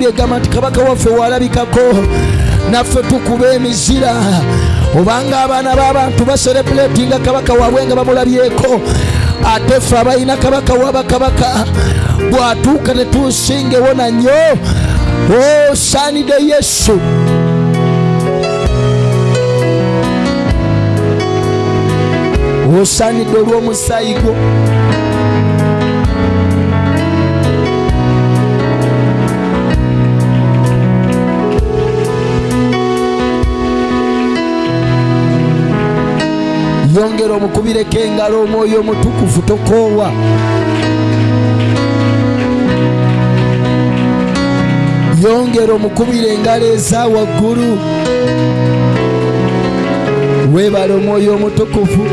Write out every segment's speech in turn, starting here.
bayibuli egamba nti kabaka waffe walabikako naffe tukuba emizira. Obanga abaana b'abantu baserebuleeti nga kabaka waabwe nga bamulabyeko ate ffe abalina kabaka wabakabaka bw'atuuka netunsingewo nanyo. Osaanidde yesu. Osaanidde olw'omusaayi gwo yongera omukubireko engalo omwoyo omutukuvu tokoowa. Yongera omukubira engalo eza waggulu. Weebala omwoyo omutukuvu.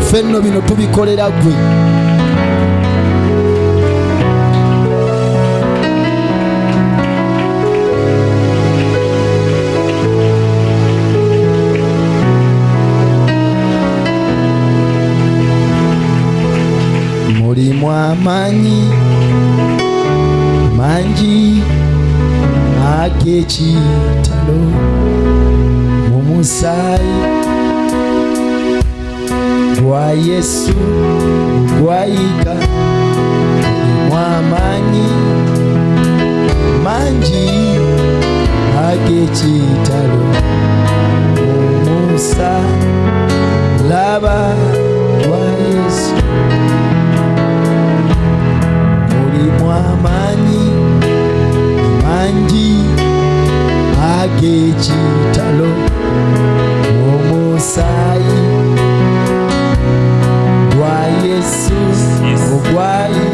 Ffenno bino tubikolera gwe mulimu amaanyi mangi ag'ekitalo mu musaayi. Gwa yesu gwayika mulimu amaanyi mangi ag'ekitalo mu musalaba gwa yesu mulimu amaanyi mangi ag'ekitalo mu musaayi gwa yesu ogwayika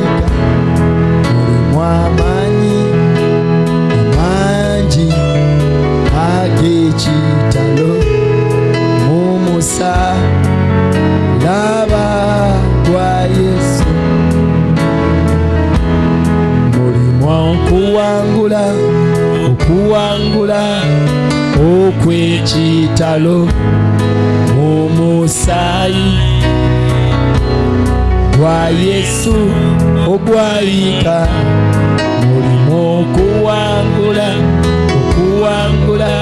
okw'ekitalo mu musaayi gwa yesu ogwayika mulimu okuwangula okuwangula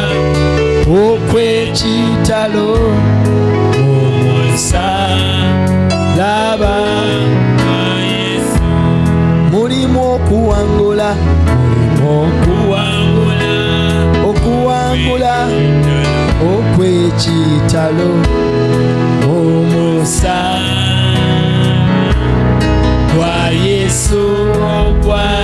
okw'ekitalo mu musalaba mulimu okuwangula mulimu okuwangula okw'ekitalo omusa gwa yesu ogwayika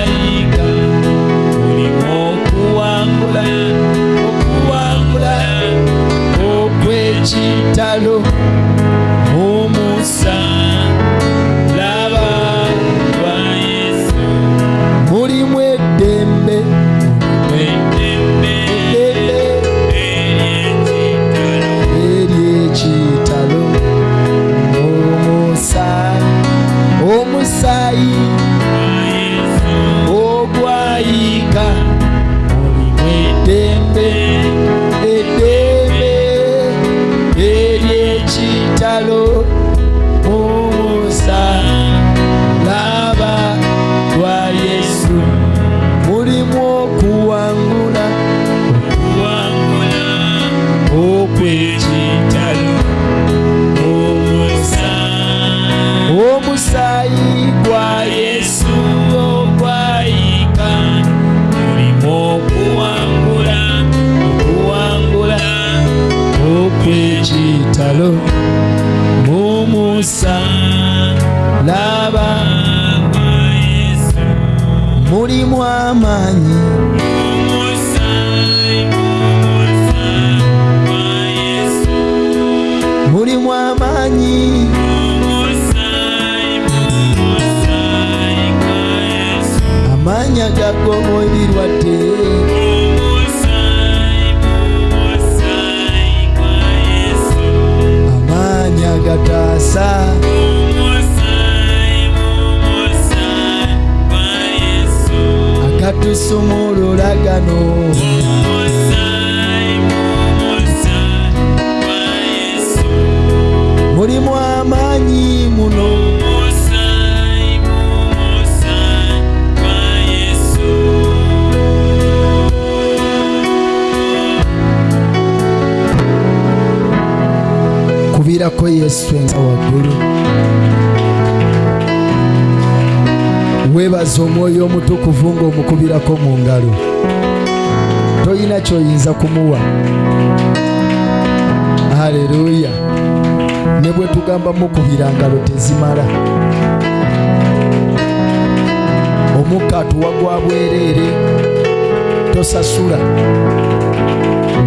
toyina kyoyinza kumuwa. Haleluya ne bwe tugamba mukubira ngalo tezimala. Omukka atuwa gwa bwereere tosasula.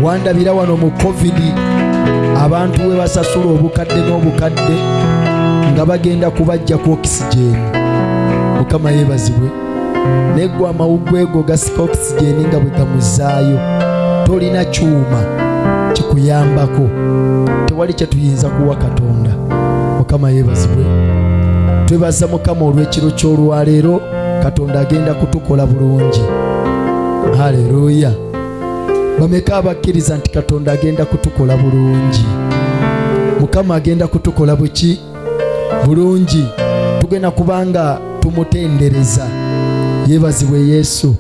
Wandabira wano mu covidi abantu we basasula obukadde n'obukadde nga bagenda kubajja ku okisigeni mukama yeebazibwe naye gwe amawugwe ego gasika okisigeni nga bwe gamuzaayo. Tolina kyuma kikuyambako. Tewali kyetuyinza kuwa katonda. Mukama yeebazibwe. Twebaza mukama olw'ekiro ky'olwaleero katonda agenda kutukola bulungi. Haleluya. Bameka abakkiriza nti katonda agenda kutukola bulungi? Mukama agenda kutukola buki? Bulungi. Tugenda kubanga tumutendereza yeebazibwe yesu.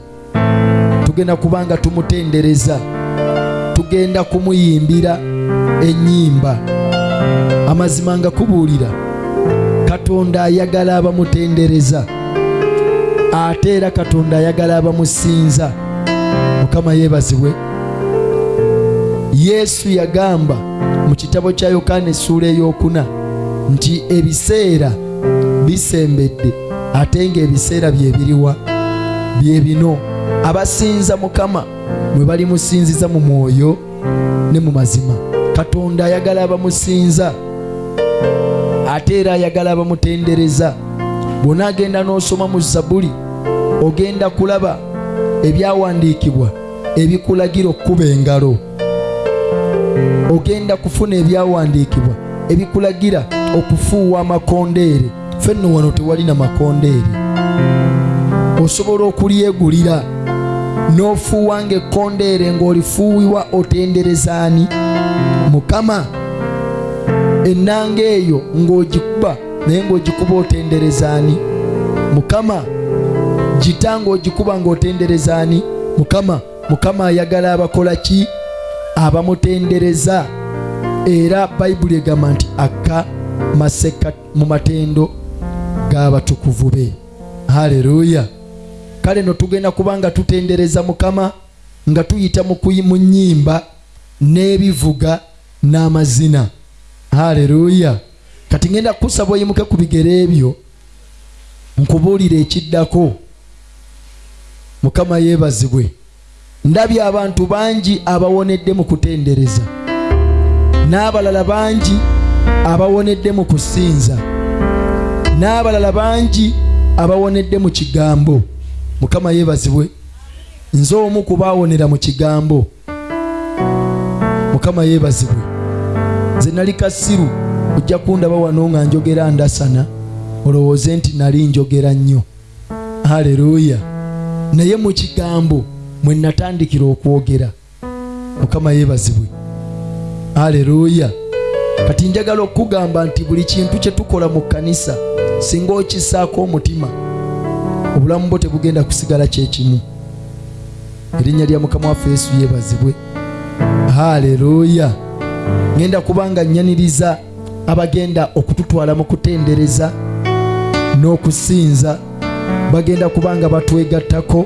Tugenda kubanga tumutendereza. Tugenda kumuyimbira ennyimba. Amazima nga kubuulira katonda ayagala abamutendereza. Ate era katonda ayagala abamusinza. Mukama yeebazibwe yesu yagamba mu kitabo kya yokaana essuula ey'okuna nti ebiseera bisembedde ate ng'ebiseera bye biriwa bye bino. Abasinza mukama mwe balimusinziza mu mwoyo ne mu mazima. Katonda ayagala abamusinza ate era ayagala abamutendereza. Bw'onaagenda n'osoma mu zabuli ogenda kulaba ebyawandiikibwa ebikulagira okkuba engalo. Ogenda kufuna ebyawandiikibwa ebikulagira okufuuwa amakondeere. Fenno wano tewali na makondeere osobola okulyegulira. N'ofuuwa ng'ekkondeere ng'olifuuwibwa otenderezaani mukama ennanga eyo ng'ogikuba naye ng'ogikuba otenderezaani mukama gita ng'ogikuba ng'otenderezaani mukama mukama ayagala abakola ki? Abamutendereza. Era bayibuli egamba nti akka maseka mu matendo g'abatukuvu be. Haleluya kale no tugenda kuba nga tutendereza mukama nga tuyita mu nnyimba n'ebivuga n'amazina. Haleluya kati ngenda kusaba oyimuke ku bigere ebyo nkubuulira ekiddako. Mukama yeebazibwe. Ndabye abantu bangi abawonedde mu kutendereza. N'abalala bangi abawonedde mu kusinza. N'abalala bangi abawonedde mu kigambo mukama yeebazibwe. Nze omu ku baawonera mu kigambo. Mukama yeebazibwe. Nze nali kasiru ojja kundaba wano nga njogera ndasana. Olowooze nti nali njogera nnyo. Haleluya. Naye mu kigambo mwe natandikira okwogera. Mukama yeebazibwe. Haleluya. Kati njagala okugamba nti buli kintu kye tukola mu kkanisa singa okissaako omutima obulamu bwo tebugenda kusigala kyekimu erinnya lya mukama waffe yesu yeebazibwe. Haleluya ngenda kubanga nyaniriza abagenda okututwala mu kutendereza n'okusinza. Bagenda kubanga batwegattako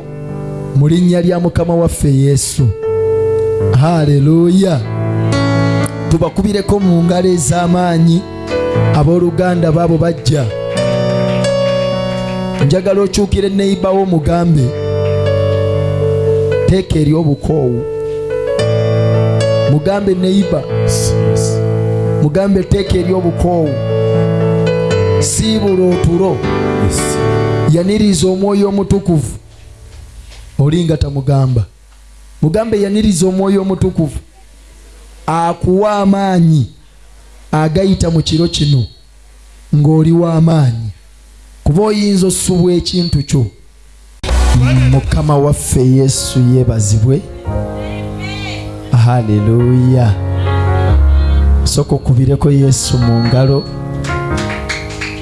mu linnya lya mukama waffe yesu. Haleluya tubakubireko mu ngalo ez'amaanyi. Abooluganda baabo bajja njagala okyukire neibawo mugambe teeka eri obukoowu mugambe neiba mugambe teeka eri obukoowu siibula otulo. Yaniriza omwoyo omutukuvu. Olinga tamugamba. Mugambe yaniriza omwoyo omutukuvu. Akuwa amaanyi. Agayita mu kiro kino. Ng'oli w'amaanyi kuba oyinza ossubwa ekintu kyo. Mukama waffe yesu yeebazibwe haleluya sooka okubireko yesu mu ngalo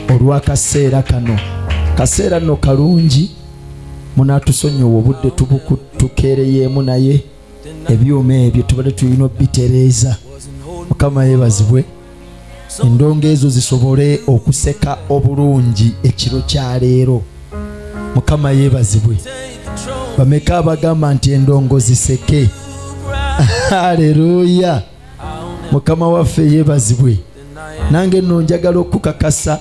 olw'akaseera kano. Kaseera nno kalungi. Munaatusonyiwa obudde tubuku tukeereyeemu naye. Ebyuma ebyo tubadde tulina obitereeza mukama yeebazibwe endongo ezo zisobole okuseka obulungi ekiro kya leero. Mukama yeebazibwe. Bameka abagamba nti endongo ziseke. Haleluya. Mukama waffe yeebazibwe. Nange nno njagala okukakasa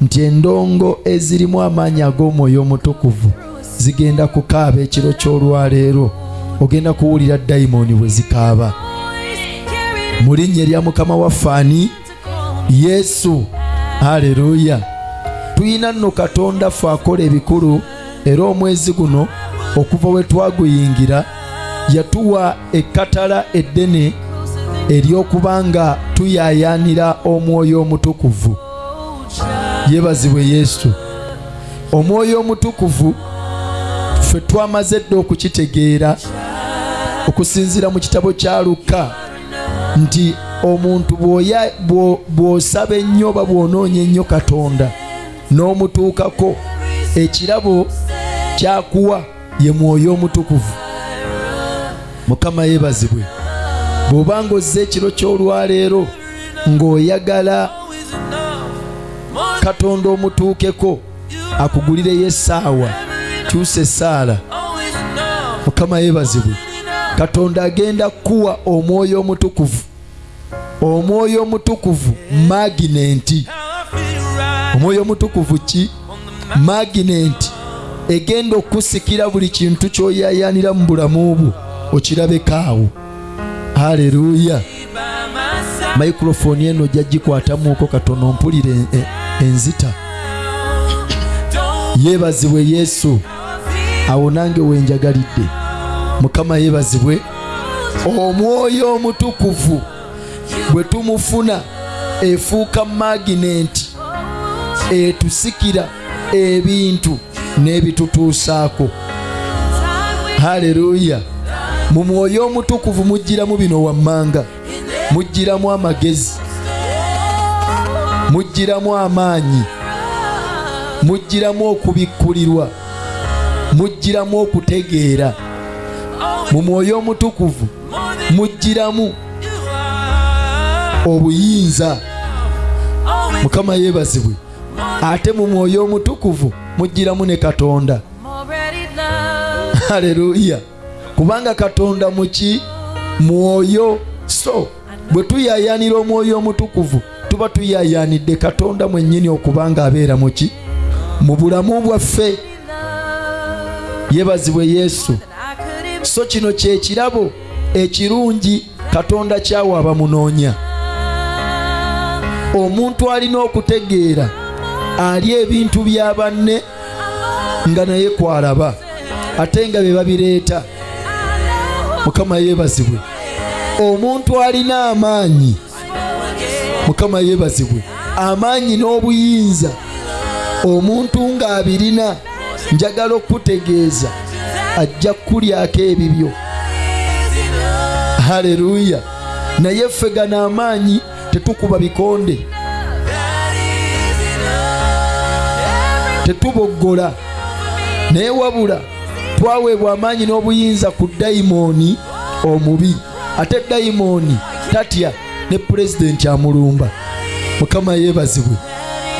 nti endongo ezirimu amaanyi ag'omwoyo omutukuvu zigenda kukaaba ekiro ky'olwaleero ogenda kuwulira dayimooni bwe zikaaba. Mu linnya erya mukama waffe ani yesu. Haleluya tuyina nno katonda ffe akola ebikulu era omwezi guno okuva we twaguyingira yatuwa ekkatala eddene ery'okuba nga tuyaayaanira omwoyo omutukuvu. Yeebazibwe yesu. Omwoyo omutukuvu ffe twamaze dde okukitegeera okusinziira mu kitabo kya lukka nti omuntu bw'osaba ennyo oba bw'onoonya ennyo katonda n'omutuukako ekirabo kyakuwa ye mwoyo omutukuvu. Mukama yeebazibwe bw'oba ng'ozza ekiro ky'olwaleero ng'oyagala katonda omutuukeko akugulireyo essaawa kyusa essaala. Mukama yeebazibwe katonda agenda kuwa omwoyo omutukuvu omwoyo omutukuvu maginenti omwoyo omutukuvu ki? Maginenti egenda okusikira buli kintu kyoyayanira mu bulamu bwo okirabeko awo. Haleluya microphone eno ojja gikwatamuuko katono mpulire en- en- enzita. Yeebazibwe yesu. Awo nange wenjagalidde mukama yeebazibwe. Omwoyo omutukuvu bwe tumufuna efuuka maginenti etusikira ebintu n'ebitutuusaako. Haleluya mu mwoyo omutukuvu mujjiramu bino wammanga. Mujjiramu amagezi. Mujjiramu amaanyi. Mujjiramu okubikkulirwa. Mujjiramu okutegeera. Mu mwoyo omutukuvu mujjiramu obuyinza. Mukama yeebazibwe. Ate mu mwoyo omutukuvu mujjiramu ne katonda. Haleluya kubanga katonda muki mwoyo. So bwe tuyayanira omwoyo omutukuvu tuba tuyayanidde katonda mwennyini okubanga abeera muki mu bulamu bwaffe. Yeebazibwe yesu. So kino kyekirabo ekirungi katonda kyawa abamunoonya omuntu alina okutegeera ali ebintu bya banne nga naye kwalaba ate nga be babireeta mukama yeebazibwe. Omuntu alina amaanyi mukama yeebazibwe. Amaanyi n'obuyinza omuntu ng'abirina njagala okutegeeza ajja kukulyako ebibyo. Haleluya naye ffe gano amaanyi tetukuba bikonde tetuboggola. Naye wabula twaweebwa amaanyi n'obuyinza ku dayimooni omubi. Ate dayimooni tatya ne pulezidenti amulumba. Mukama yeebazibwe.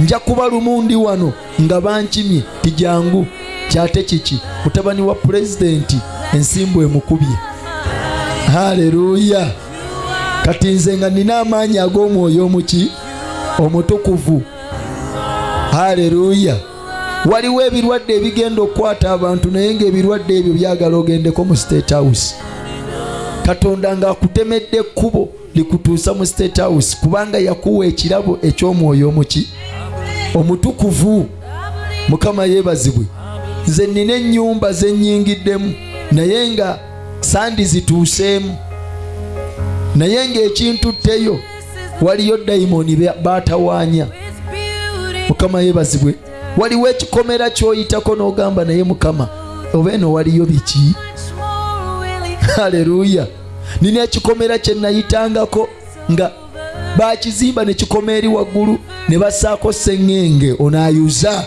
Nja kuba lumu ndi wano nga bankimye tijangu kyate kiki? Mutabani wa pulezidenti ensimbu emukubye. Haleluya kati nze nga nina amaanyi ag'omwoyo omuki omutukuvu. Haleluya waliwo ebirwadde ebigenda okukwata abantu naye ng'ebirwadde ebyo byagala ogendeko mu state house. Katonda ng'akutemedde ekkubo likutuusa mu state house kubanga yakuwa ekirabo eky'omwoyo omuki. Omutukuvu. Mukama yeebazibwe. Nze nina ennyumba zennyingiddemu naye nga sandi zituuseemu naye ng'ekintu tteyo waliyo dayimooni be- baatawaanya mukama yeebazibwe. Waliwo ekikomera ky'oyitako n'ogamba naye mukama oba eno waliyo biki? Haleluya. Nina ekikomera kye nayitangako nga bakizimba ne kikoma eri waggulu ne bassaako seŋŋenge onaayuza.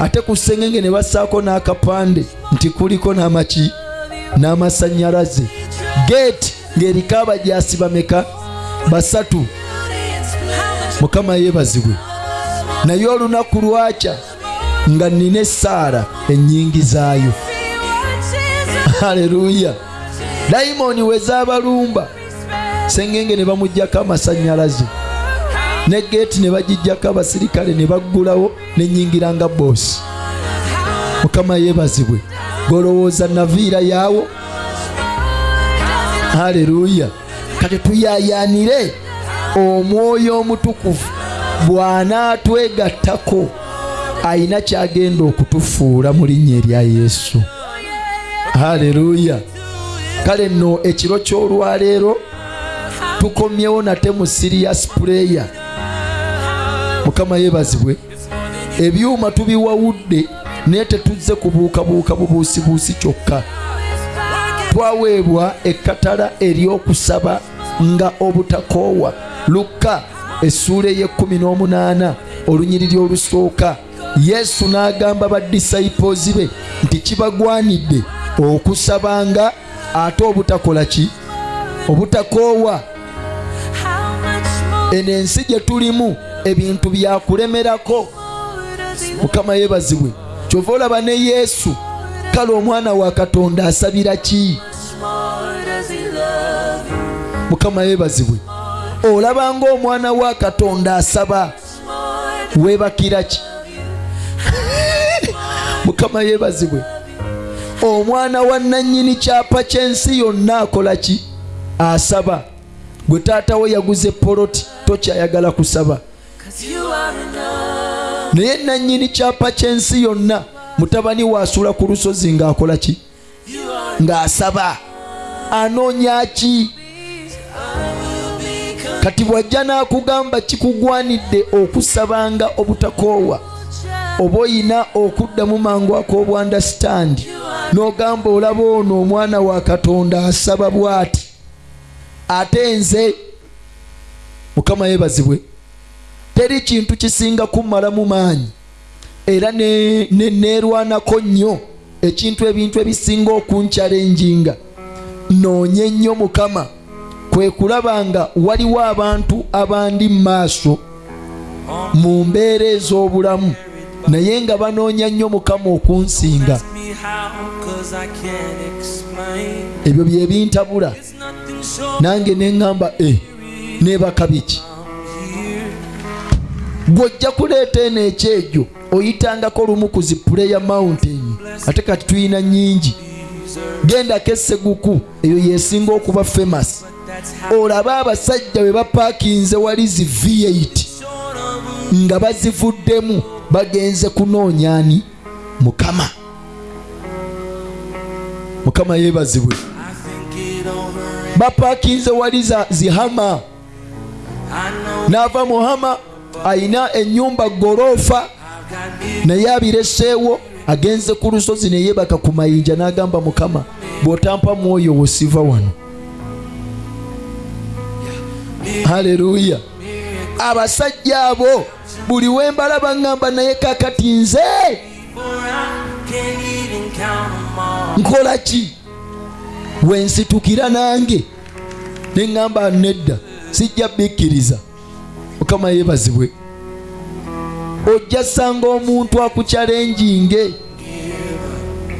Ate ku seŋŋenge ne bassaako n'akapande nti kuliko n'amaki n'amasannyalaze geeti ng'eriko abajaasi bameka basatu. Mukama yeebazibwe. Naye olunaku lwakya nga nina essaala ennyingi zaayo. Haleluya. Dayimoni we zaabalumba sengenge ne bamugjako amasannyalaze. Ne geeti ne bagijjako abasirikale ne baggulawo nenyingira nga boosi mukama yeebazibwe golowooza naviira yaawo haleluya kati tuyayanire omwoyo omutukuvu. Bw'anaatwegattako ayina kyagenda okutufuula mu linnya erya yesu. Haleluya kale nno ekiro ky'olwaleero tukomyewo nate mu sirias puleya mukama yeebazibwe ebyuma tubiwawudde naye tetuzze kubuukabuuka bubuusibuusi kyokka twaweebwa ekkatala ery'okusaba nga obutakoowa lukka essuula ey'ekkumi n'omunaana olunyiriri olusooka. Yesu n'agamba badisayipoozi be nti kibagwanidde okusabanga ate obutakola ki? Obutakoowa eno ensi gye tulimu ebintu byakulemerako mukama yeebazibwe. Kyova olaba ne yesu kale omwana wa katonda asabira ki? Mukama yeebazibwe. Olaba ngaomwana wa katonda asaba. Weebakira ki? Mukama yeebazibwe. Omwana wa nannyini kyapa ky'ensi yonna akola ki? Asaba. Gwe taatawo yaguze poloti tokyayagala kusaba. Naye nannyini kyapa ky'ensi yonna mutabani waasula ku lusozi ng'akola ki? Ng'asaba. Anoonya ki? Kati bw'ajja n'akugamba kikugwanidde okusabanga obutakoowa oba oyina okuddamu mangu ak'obwandasitandi n'ogamba olaba ono omwana wa katonda asaba bw'ati? Ate nze mukama yeebazibwe teri kintu kisinga kummalamu maanyi era neerwanako nnyo ekintu ebintu ebisinga okunkyalenjinga noonye nnyo mukama kwe kulaba nga waliwo abantu abandi mu maaso mu mbeera ez'obulamu naye nga banoonya nnyo mukama okunsinga. Ebyo bye bintabula. Nange neŋŋamba e neebaka biki? Gw'ojja kuleeta eno ekyegyo oyitangako lumu ku zipuleya mountain. Ate kati tuyina nnyingi. Gendako esseguku eyo yesinga okuba famous. Olabe abasajja bwe bapaakinze wali zi v8 nga bazivuddemu bagenze kunoonyani mukama. Mukama yeebazibwe. Bapaakinze wali zihama n'ava muhama ayina ennyumba gorofa naye abireseewo agenze ku lusozi neyebaka ku mayinja n'agamba mukama bw'otampa mwoyo wosiva wano. Haleluya. Abasajja abo buli wembalaba ŋŋamba naye kakati nze. Nkola ki? Wensitukira nange neŋŋamba nedda sijja bikkiriza. Mukama yeebazibwe ojja sanga omuntu akukyalenjinge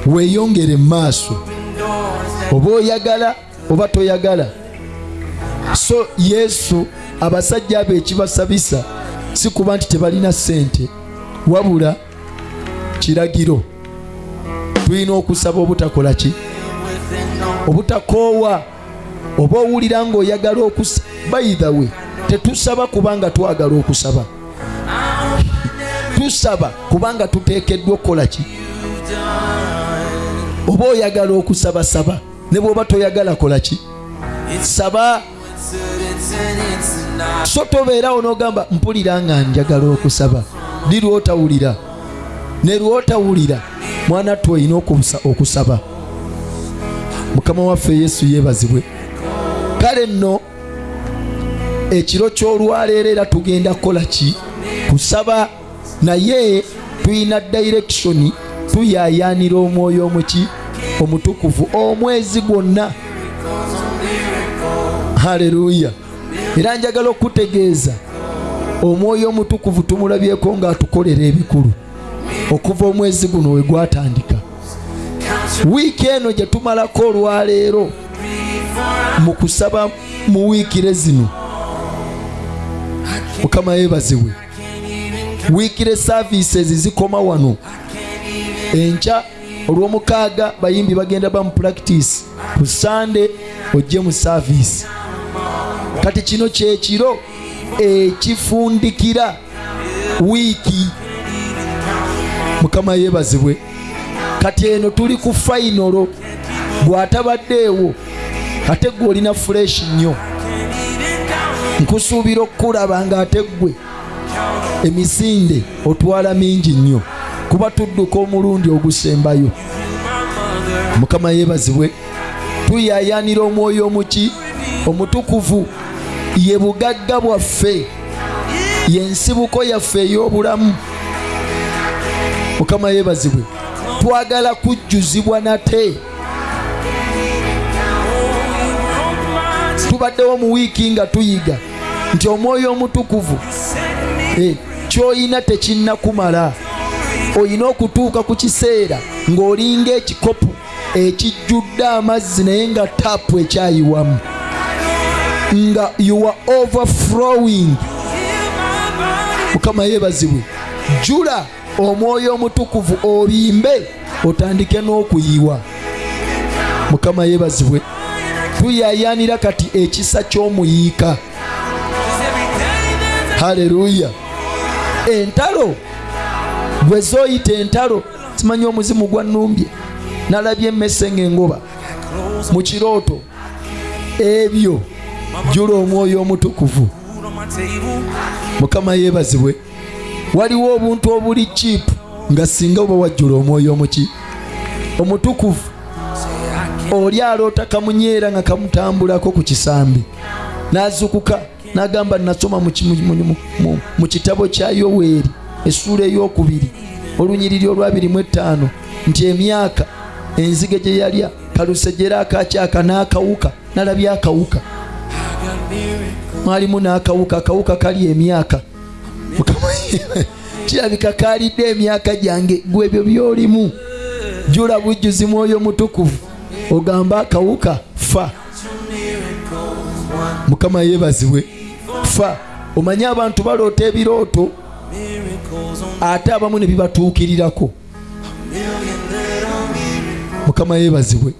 weeyongere mu maaso. Oba oyagala oba toyagala. So yesu abasajja abo ekibasabisa si kuba nti tebalina ssente wabula kiragiro. Tulina okusaba obutakola ki? Obutakoowa oba owulira ng'oyagala okusaba bayithawe tetusaba kubanga twagala okusaba tusaba kubanga tuteekeddwa okukola ki? Oba oyagala okusaba saba ne bw'oba toyagala kola ki? Saba. So tobeerawo n'ogamba mpulira nga njagala okusaba. Ddi lwotawulira. Ne lwotawulira mwana twe olina okusaba. Mukama waffe yesu yeebazibwe. Kale nno ekiro ky'olwaleero era tugenda kukola ki? Kusaba naye tulina direction tuyayaanira omwoyo omuki omutukuvu omwezi gwonna. Haleluya era njagala okutegeeza omwoyo omutukuvu tumulabyeko ng'atukolera ebikulu. Okuva omwezi guno we gwatandika. Wiiki eno gye tumalako olwaleero mu kusaba mu wiikire zino. Mukama yeebazibwe wiikire services zikoma wano. Enkya olw'omukaaga bayimbi bagenda ba mu practice. Ku sande ojje mu service. Kati kino kyekiro ekifundikira wiiki. Mukama yeebazibwe. Kati eno tuli ku fainolo bw'atabaddeewo ate gwe olina fureshi nnyo. Nkusuubira okukulaba ng'ate ggwe emisinde otwala mingi nnyo. Kuba tudduka omulundi ogusembayo. Mukama yeebazibwe tuyayanira omwoyo omuki omutukuvu ye bugagga bwaffe yensibuko yaffe ey'obulamu. Mukama yeebazibwe twagala kujjuzibwa nate. Tubaddewo mu wiiki nga tuyiga nti omwoyo omutukuvu kyoyina tekinnakumala oyina okutuuka ku kiseera ng'olinga ekikopu ekijjudde amazzi naye nga taapu ekyayiwamu. Nga you are overflowing. Mukama yeebazibwe. Jula omwoyo omutukuvu obimbe otandike n'okuyiwa. Mukama yeebazibwe. Tuyayanira kati ekisa ky'omuyiika. Haleluya entalo? Bwe zooyita entalo simanyi omuzimu gwa nnumbye. Nalabye emmese ng'engoba mu kirooto. Ebyo jula omwoyo omutukuvu. Mukama yeebazibwe. Waliwo obuntu obuli chipu nga singa oba wajjula omwoyo omuki omutukuvu. Oli aloota kamunyeera nga kamutambulako ku kisambi. N'azukuka n'agamba nasoma mu ki- mu- mu- mu- mu kitabo kya yoweeri essuula ey'okubiri olunyiriri olwabiri mu etaano nti emyaka enzige gye yalya kalusejera akakyaka n'akawuka nalabye akawuka. Mwalimu n'akawuka akawuka kali emyaka. Kirabika kalidde emyaka gyange gwe ebyo byolimu. Jula bujjuzi mwoyo mutukuvu. Ogamba akawuka fa. Mukama yeebazibwe fa omanye abantu baloota ebirooto ate abamu ne bibatuukirirako. Mukama yeebazibwe.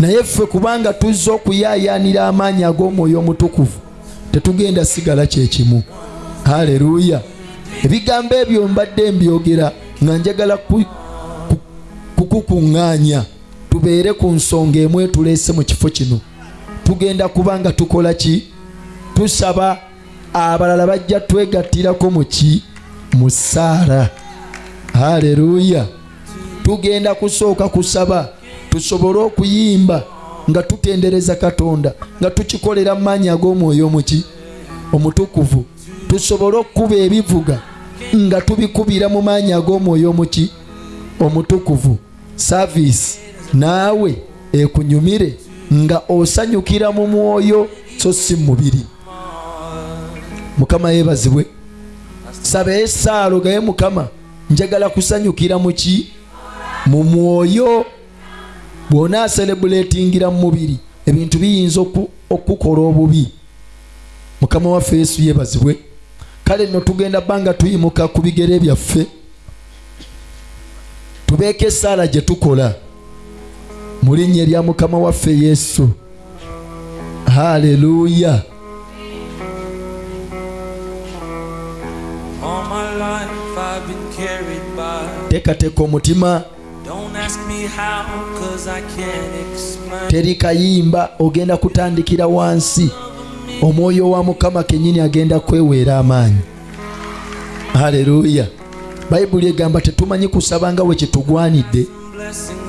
Naye ffe kubanga tuzza okuyaayaanira amaanyi ag'omwoyo omutukuvu tetugenda sigala kyekimu haleluya. Ebigambo ebyo mbadde mbyogera nga njagala ku- ku- kukukuŋŋaanya. Tubeere ku nsonga emu etuleese mu kifo kino. Tugenda kuba nga tukola ki tusaba abalala bajja twegattirako mu ki? Mu ssaala. Haleluya. Tugenda kusooka kusaba tusobole okuyimba nga tutendereza katonda nga tukikolera mu maanyi ag'omwoyo omuki omutukuvu. Tusobole okukuba ebivuga nga tubikubira mu maanyi ag'omwoyo omuki omutukuvu. Saavisi naawe ekunyumire nga osanyukira mu mwoyo so si mu mubiri mukama yeebazibwe. Saba esaalo gaye mukama njagala kusanyukira mu ki? Mu mwoyo. Bw'onaaserebuletingira mu mubiri ebintu biyinza oku- okukola obubi. Mukama waffe yesu yeebazibwe. Kale nno tugenda bbanga tuyimuka ku bigere byaffe. Tubeeko essaala gye tukola. Mu linnya erya mukama waffe yesu. Haleluya can't explain. teri kayimba ogenda kutandikira wansi. Omwoyo wa mukama kennyini agenda kweweera amaanyi. Haleluya bayibuli egamba tetumanyi kusaba nga bwe kitugwanidde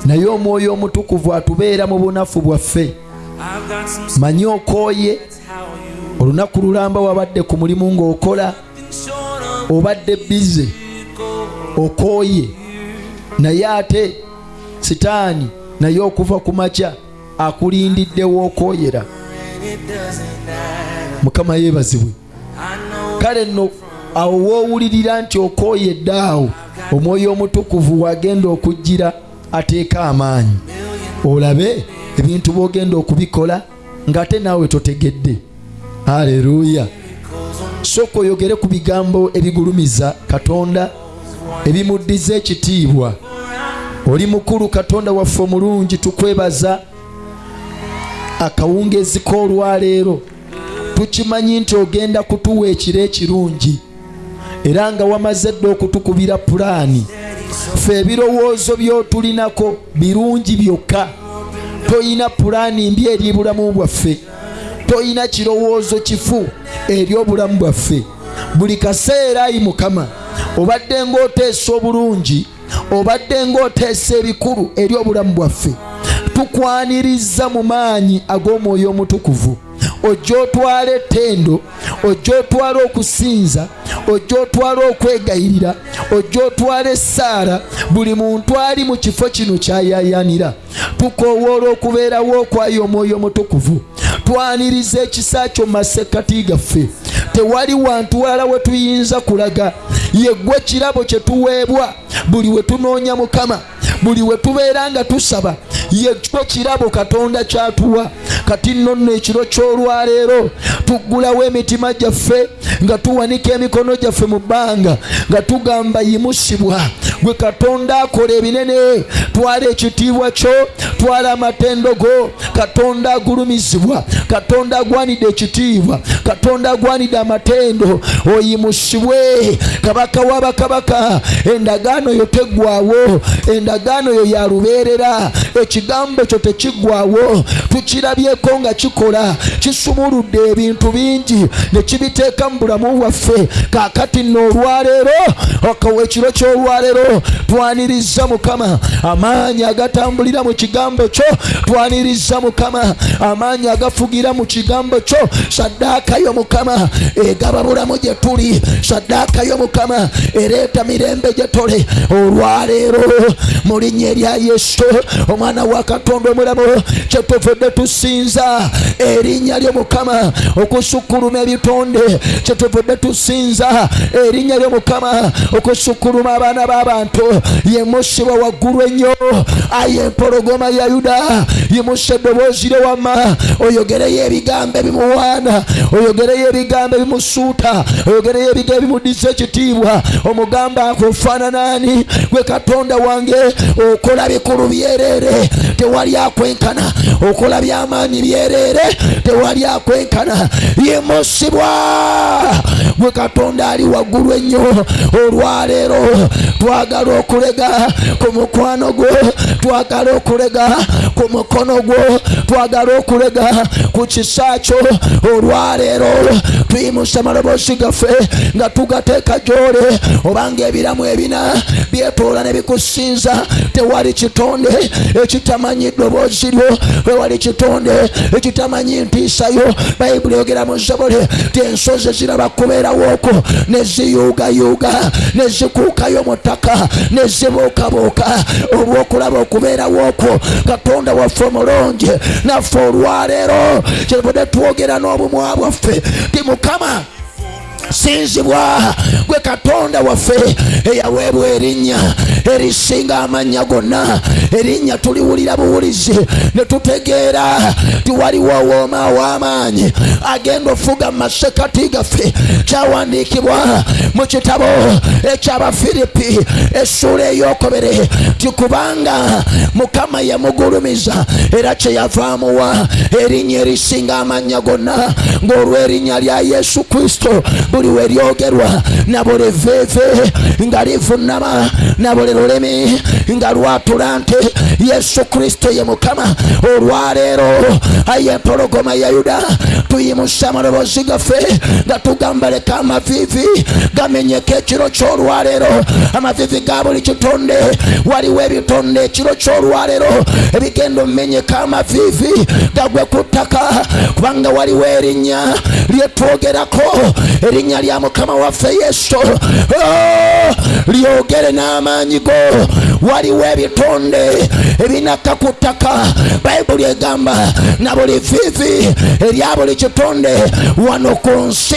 naye omwoyo omutukuvu atubeera mu bunafu bwaffe. Manyi okooye. olunaku lulamba wabadde ku mulimu ng'okola. obadde bize. Okooye. Naye ate sitaani naye okuva ku makya akulindiddewo matter. mukama yeebazibwe. Kale nno awo woowulirira nti okooyedde awo omwoyo omutukuvu wagenda okujjira ateeka amaanyi. Olabe ebintu bwogenda okubikola ng'ate naawe totegedde. Aleluya sooka oyogere ku bigambo ebigulumiza katonda ebimuddiza ekitiibwa. Oli mukulu katonda waffe omulungi tukwebaza akawungezi k'olwaleero. Tukimanyi nti ogenda kutuwa ekiro ekirungi era nga wamaze dde okutukubira pulaani. Ffe ebirowoozo by'otulinako birungi byokka. Toyina pulaani mbi eri bulamu bwaffe. Toyina kirowoozo kifu eri obulamu bwaffe. Buli kaseera ayi mukama obadde ng'oteesa obulungi obadde ng'oteesa ebikulu eri obulamu bwaffe tukwaniriza mu maanyi ag'omwoyo omutukuvu. Ojja otwala ettendo ojja otwala okusinza ojja otwala okwegayirira ojja otwala essaala buli muntu ali mu kifo kino kyayayanira tukowoola okubeerawo okwayo omwoyo omutukuvu twaniriza ekisa kyo mu masekkati gaffe. Tewali wantu walala we tuyinza kulaga. Yeggwe kirabo kye tuweebwa. Buli we tunoonya mukama. Buli we tubeera nga tusaba. Yekyo kirabo katonda kyatuwa. Kati nno nno ekiro ky'olwaleero tuggulawo emitima gyaffe nga tuwanika emikono gyaffe mu bbanga nga tugamba yimusibwa gwe katonda akola ebinene twala ekitiibwa kyo twala amatendo go. Katonda agulumizibwa katonda agwanidde ekitiibwa katonda agwanidde amatendo. Oyimusibwe kabaka w'abakabaka endagaano yo teggwawo endagaano yo ya lubeerera. Ekigambo kyo tekiggwawo tukirabyeko nga kikola kisumuludde ebintu bingi ne kibiteeka mu bulamu bwaffe. Kaakati nno olwaleero okawa ekiro ky'olwaleero twaniriza mukama. Amaanyi agatambulira mu kigambo kyo twaniriza mukama. Amaanyi agafugira mu kigambo kyo saddaaka yo mukama egaba bulamu gye tuli. Saddaaka yo mukama ereeta mirembe gye tole. Olwaleero mu linnya erya yesu omwana wa katonda omulamu kyetuvudde tusinza erinnya lyo mukama okusukkuluma ebitonde. Kyetuvudde tusinza erinnya lyo mukama okusukkuluma abaana b'abantu yemusibwa waggulu ennyo. Aye empologoma ya yuda. Yimusa eddoboozi lye wamma. Oyogereyo ebigambo ebimuwaana. Oyogereyo ebigambo ebimusuuta. Oyogereyo ebigambo ebimuddiza ekitiibwa. Omugamba nkofaananaani gwe katonda wange okola bikulu byereere. Tewali akwenkana. Okola byamaanyi byereere. Tewali akwenkana. Yimusibwa gwe katonda ali waggulu ennyo. Olwaleero twagala okulega ku mukwano gwo twagala okulega ku mukono gwo. Twagala okulega ku kisa kyo. Olwaleero tuyimusa amaloboozi gaffe nga tugateeka gyole. Obanga ebiramu ebina byetoola ne bikusinza. Tewali kitonde ekitamanyi ddoboozi lyo. Tewali kitonde ekitamanyi ntiisayo bayibuli yogera mu zabole ti ensozi ziraba kubeerawooko ne ziyuugayuuga ne zikuukayo mu ttaka ne zibuukabuuka olw'okulaba okubeerawooko katonda waffe omulungi naffe olwaleero kyevudde twogera n'obumwa bwaffe ti mukama sinzibwa gwe katonda waffe eyaweebwa erinnya erisinga amannya gonna. Erinnya tuliwulira buwulizi ne tutegeera tiwaliwo wooma w'amaanyi agenda ofuga mu masekati gaffe kyawandiikibwa mu kitabo ekyabafiripi essuula eyokobere tikubanga mukama yamugulumiza era kyeyavaamuwa erinnya erisinga amannya gonna ng'olw'erinnya lya yesu kristo buli we lyogerwa. Na buli veve nga livunama na buli lulimi nga lwatula nti yesu kristo ye mukama. Olwaleero aye empologoma ya yuda tuyimusa amaloboozi gaffe nga tugamba leka amavivi gamenyeka ekiro ky'olwaleero amavivi ga buli kitonde waliwo ebitonde ekiro ky'olwaleero ebigenda omumenyeka amavivi gagwe ku ttaka kubanga waliwo erinnya lyetwogerako erinnya erinnya lya mukama waffe yesu. Oh, lyogere n'amaanyi go waliwo ebitonde ebinaka ku ttaka bayibuli egamba na buli vivi erya buli kitonde wano ku nsi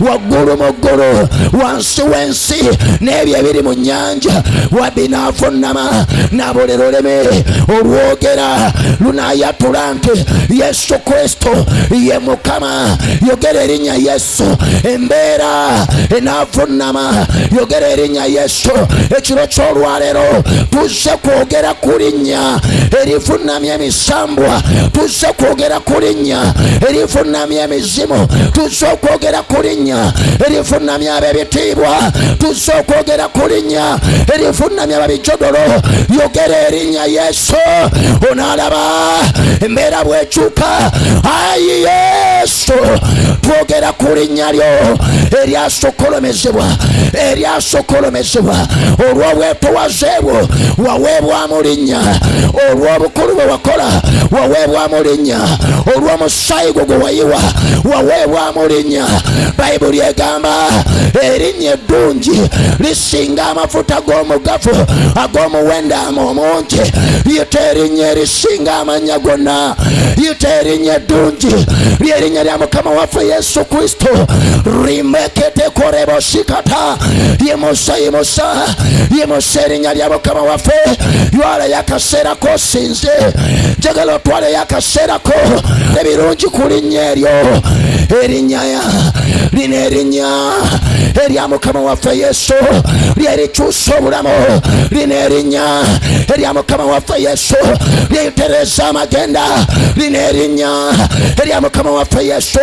waggulu mu ggulu wansi w'ensi n'ebyo ebiri mu nnyanja wabinaavunama na buli lulimi olwogera lunayatula nti yesu kristo ye mukama. Yogera erinnya yesu. Embeera enaavunnama yogera erinnya yesu. Ekiro ky'olwaleero tuzze kwogera ku linnya. Erivunnamya emisambwa tuzze kwogera ku linnya. Erivunnamya emizimu tuzze okwogera ku linnya. Erivunnamya ab'ebitiibwa tuzze okwogera ku linnya. Erivunnamya babijodolo yogera erinnya yesu. Onaalaba embeera bwekyuka. Ayi yesu twogera ku linnya lyo eryasokolomezebwa eryasokolomezebwa olw'obwetowaze bwo waweebwamu linnya olw'obukulu bwe wakola waweebwamu linnya olw'omusaayi gwo gwe wayiwa waweebwamu linnya bayibuli egamba erinnya eddungi lisinga amafuta g'omugafu ag'omuwendaamu omungi yita erinnya erisinga amannya gonna. Yita erinnya eddungi lyerinnya lya mukama waffe yesu kristo rimeketekorebosikata yimusa yimusa yimusa erinnya lya mukama waffe. Ywalayo akaseera kosinze njagala otwaleyo akaseerako ebirungi ku linnya eryo. Erinnya lino erinnya. Erya mukama waffe yesu. Lyerikyusa obulamu. Lino erinnya. Erya mukama waffe yesu. Lyeyitereza amagenda. Lino erinnya. Erya mukama waffe yesu.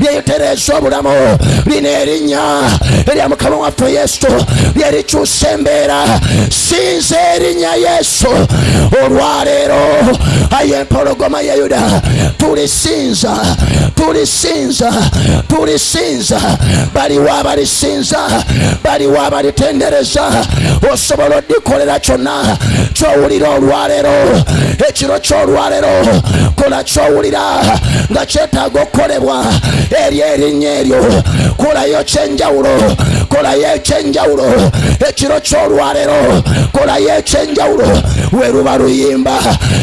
Lyeyitereza obulamu lino erinnya erya mukama waffe yesu. Lyerikyusa embeera sinza erinnya yesu. Olwaleero aye empologoma ya yuda. Tulisinza. Tulisinza. Tulisinza. Baliwo abalisinza baliwo abalitendereza osobola odikolera kyonna kyowulira olwaleero ekiro kyolwaleero kola kyowulira nga kyetaaga okukolebwa eri erinnya eryo kolayo ekyenjawulo kolayo ekyenjawulo ekiro ky'olwalero kolayo ekyenjawulo weruba luyimba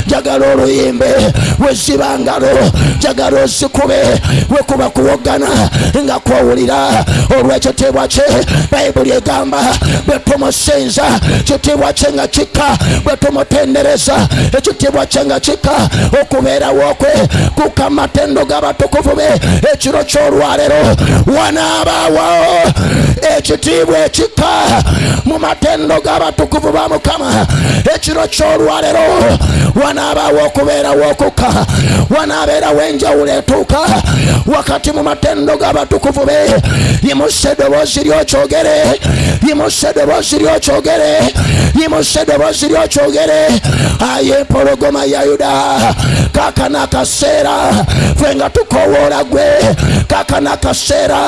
jagala oluyimbe wezibangalo jagala ozikube wekuba kuwogana nga kwowulira olw'ekitiibwa kye bayibuli egamba bwe tumusinza kitiibwa kye nga kika bwe ekitiibwa kye nga kika okubeerawo kwe kuka matendo g'abatukuvu be ekiro ky'olwaleero wanaabaawo ekitiibwa ekikka mu matendo g'abatukuvu ba mukama. Ekiro ky'olwaleero wanaabaawo okubeerawo okukka wanaabeerawo enjawulo etuuka wakati mu matendo g'abatukuvu be yimusa eddoboozi lyokyogere yimusa eddoboozi lyokyogere yimusa eddoboozi lyokyogere. Aye empologoma ya yuda kakana akaseera ffe nga tukowoola gwe kakana akaseera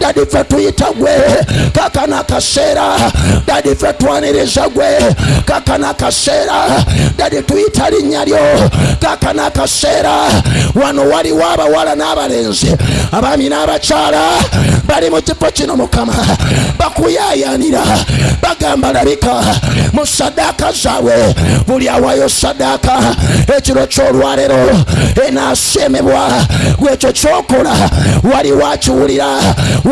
dadi ffe tuyita gwe. Kakana dadi ffe twaniriza gwe. Kakana akaseera dadi tuyita linnya lyo. Kakana akaseera wano waliwo abawala n'abalenzi abaami n'abakyala bali mu kifo kino mukama. Bakuyayanira. Bagamba labika mu sadaaka zaabwe buli awayo sadaaka ekiro ky'olwaleero enaasemebwa gwekyo kyokola waliwo akiwulira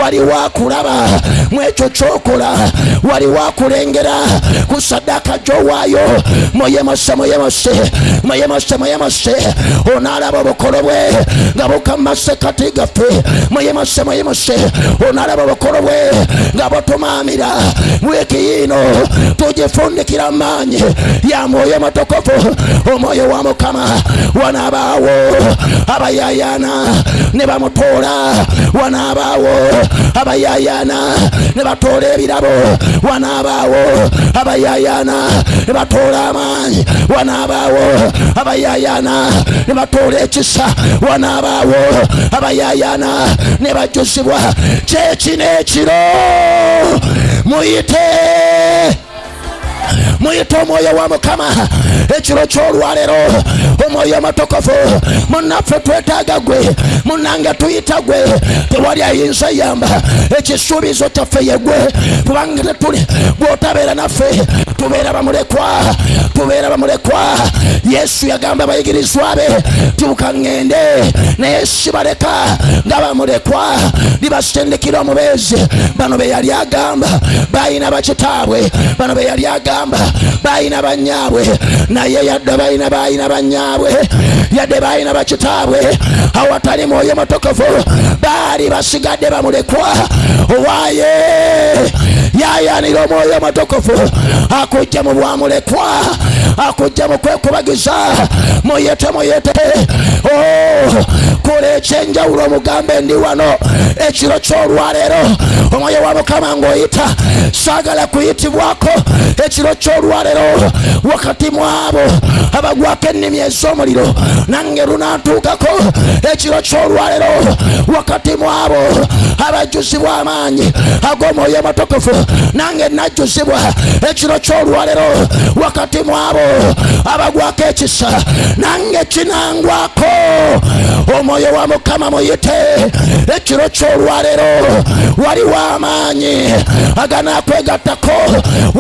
waliwo wakulaba mwekyo kyokola wali akulengera ku sadaaka gyowaayo muyemose muyemose muyemose muyemose onaalaba obukolo bwe nga bukamase kati gaffe muyemose muyemose onaalaba obukolo bwe nga butumaamira wiiki yiino tugifundikira maanyi ya mwoyo mutukuvu omwoyo wa mukama. Wanaabaawo abayayana ne bamutoola wanaabaawo abayayana ne batoola ebirabo wanaabaawo abayayana ne batoola amaanyi wanaabaawo abayayana ne batoola ekisa wanaabaawo abayayana ne bajjuzibwa kyekino ekiro muyite muyite omwoyo wa mukama ekiro kyolwalero omwoyo omutukuvu munaffe twetaaga gwe. Munange tuyita gwe. Tewali ayinza yamba. Ekisuubizo kyaffe yegwe kubanga tetuli gwotabeera naffe tubeera bamulekwa tubeera bamulekwa yesu yagamba abayigirizwa be tuuka ŋŋende naye sibaleka nga bamulekwa libasindikira omubeezi bano be yali agamba. Bayina bakitaabwe bano be yali agamba bayina banyaabwe naye yadde bayina bayina banyaabwe yadde bayina bakitaabwe awatali mwoyo mutukuvu baali basigadde bamulekwa. Owaye yayanira omwoyo mutukuvu akujja mu bwamulekwa akujja mu kwekubagiza. Muyete muyete. Oh, kola ekyenjawulo omugambe ndi wano. Ekiro kyolwaleero omwoyo wa mukama ng'oyita saagala kuyitibwako ekiro kyolwaleero wakati mwabo abagwako ennimi ez'omuliro nange lunantuukako ekiro kyolwalero wakati mwabo abajjuzibwa amaanyi ag'omwoyo mutukuvu nange najjuzibwa ekiro kyolwalero wakati mwabo abagwako ekisa nange kinangwako omwoyo wa mukama muyite ekiro kyolwalero waliwo amaanyi aganakwegattako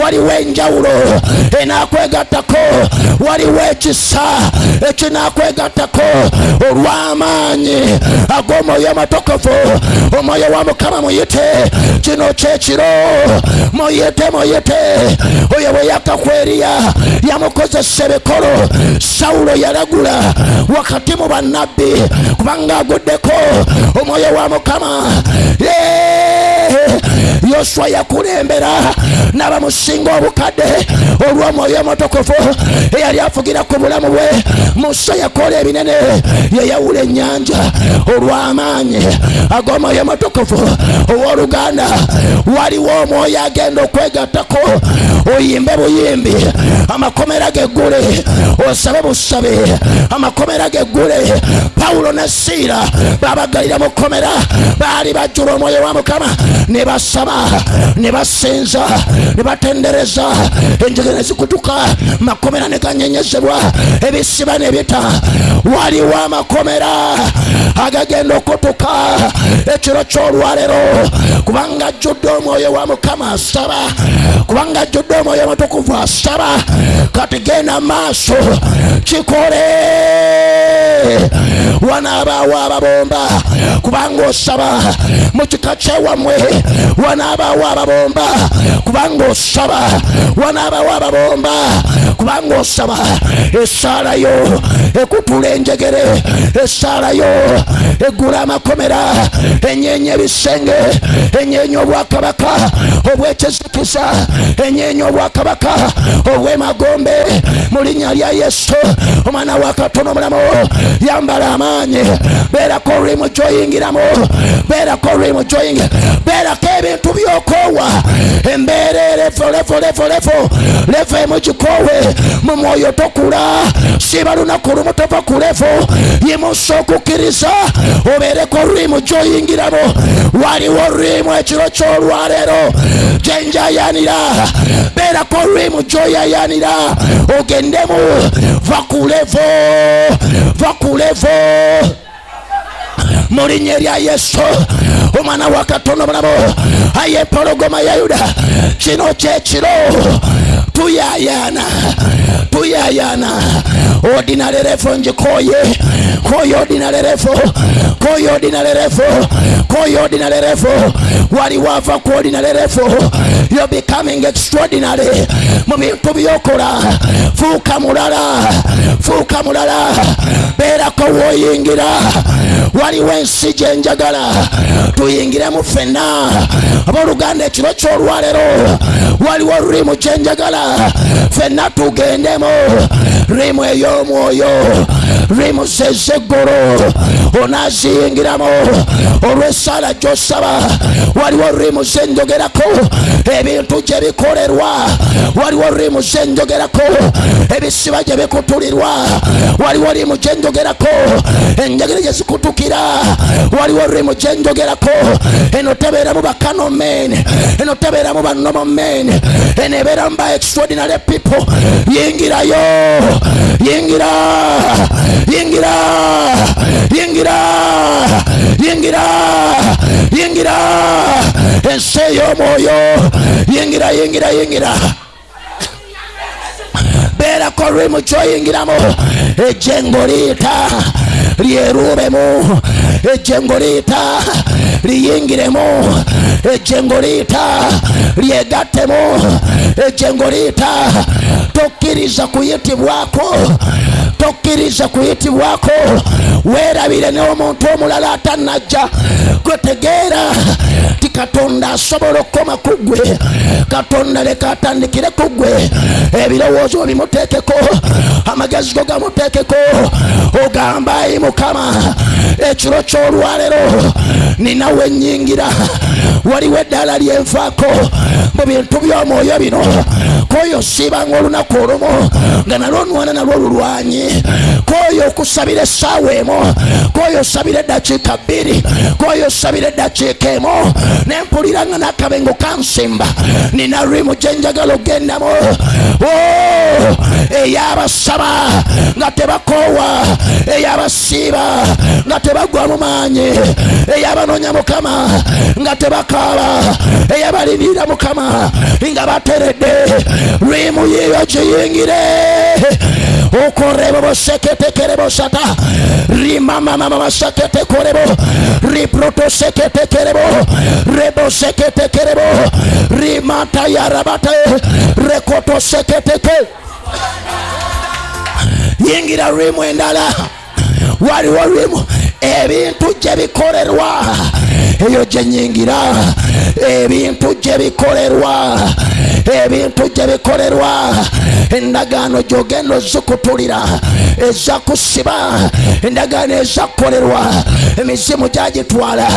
waliwo enjawulo enakwegattako waliwo ekisa ekinakwegattako olw'amaanyi ag'omwoyo amatukuvu omwoyo wa mukama muyite. Kino kyekiro muyite muyite. Oyo bwe yakakweriya yamukozesa ebikolo. Sawulo yalagula wakati mu bannabbi kubanga aguddeko omwoyo wa mukama! Yoswa yakulembera n'abamusinga obukadde. Olw'omwoyo omutukuvu eyali afugira ku bulamu bwe. Musa yakola ebinene yeyawula ennyanja olw'amaanyi ag'omwoyo omutukuvu ow'oluganda waliwo omwoyo agenda okwegattako. Oyimbe buyimbi amakomera geggule osabe busabe amakomera geggule pawulo ne siira babagalira mu kkomera baali bajjula omwoyo wa mukama ne basaba ne basinza ne batendereza enjege ne zikutuka makomera ne ganyenyezebwa ebisiba ne bita waliwo amakomera agagenda okutuka ekiro ky'olwalero. Kubanga ajjudde omwoyo wa mukama asaba kubanga ajjudde omwoyo mutukuvu asaba. Kati genda maaso kikole. Wanaabaawo ababomba kubanga osaba. Mu kika kyewammwe wanaabaawo ababomba. Kubanga osaba wanaabaawo ababomba. Kubanga osaba esaalayo ekutula enjegere esaalayo eggula amakomera enyeenya ebisenge enyeenya obwakabaka obwekizikiza enyeenya obwakabaka obwemagombe. Mu linnya lya yesu omwana wa katono omulamu yambala amaanyi. Beerako olulimu gyoyingiramu beerako olulimu gyoyingira beerako ebintu byokoowa embeera erefu lefu lefu lefu lefu emugikoowe mu mwoyo tokula siba lunaku lumu tova ku lefu yimusa okukkiriza obeereko olulimu gyoyingiramu waliwo olulimu ekiro ky'olwaleero gyenjayanira beerako olulimu gyoyayanira ogendemu va ku mu linnya erya yesu. Omwana wa katonda omulamu aye ya yuda. Kino kyekiro tuyayana tuyayana odinalerefo njikoye koyo odinalerefo koyo odinalerefo koyo odinalerefo wali wava ku odinalerefo yo becoming extraordinary. Mu bintu byokola fuuka mulala. Fuuka mulala. Beerako woyingira waliwo ensi gyenjagala tuyingiremu ffenna abooluganda ekiro ky'olwalero waliwo olulimu kyenjagala ffenna tugendemu. Rimu ey'omwoyo. Rimuzi ezeggulu onaaziyingiramu. Olw'essaala gy'osaba. Waliwo rimuzi enjogerako ebintu gye bikolerwa. Waliwo rimuzi enjogerako ebisiba gye bikutulirwa waliwo rimu gye njogerako. Enjegere gye zikutukira waliwo rimu gye njogerako eno tebeeramu bakanomen eno tebeeramu banomomen eno ebeeramu ba extraordinary people. Yingirayo yingira. Yingira. Yingira. Yingira. Yingira. Ensi ey'omwoyo yingira yingira yingira kera e ko ruri mu cyo yingiramo ejye ngo rita ryerubemo e ejye ngo rita riyingiremo e ejye ngo rita ryegatemo kuyitibwako tokiriza kuyitibwako werabire n'omuntu omulala atanajja. Gwetegeera ti katonda asobola okukoma ku katonda leka atandikire kugwe ebirowoozo bimuteekeko amagezi go gamuteekeko ogamba ayi mukama. Ekiro ky'olwalero ninawe ennyingira waliwo eddaala lyenfaako mu bintu by'omwoyo bino. Koyo siibanga olunaku olumu nga nalwo nwana nalwo olulwanyi koyo okusabira essaawa emu. Koyo osabira eddakiika bbiri. Koyo osabira eddakiika emu. Nempulira nga n'akabengo kansimba. Nina rimu gye njagala ogendamu Oh, eyabasaba nga tebakoowa eyabasiiba nga tebagwa mu maanyi eyabanoonya mukama nga tebakaaba eyabalindirira mukama nga bateredde. Lwimu yiyo giyingire. Okorebo boseketekerebo sata. Rimamamama baseketekorebo riprotoseketekerebo reboseketekerebo rimatayarabate rekotoseketeke yingira lwimu endala. Waliwo lwimu ebintu gye bikolerwa eyo gye nyingira. Ebintu gye bikolerwa ebintu gye bikolerwa endagaano gyogenda ozikutulira eza kusiba. Endagaano ezakukolerwa emizimu gyagitwala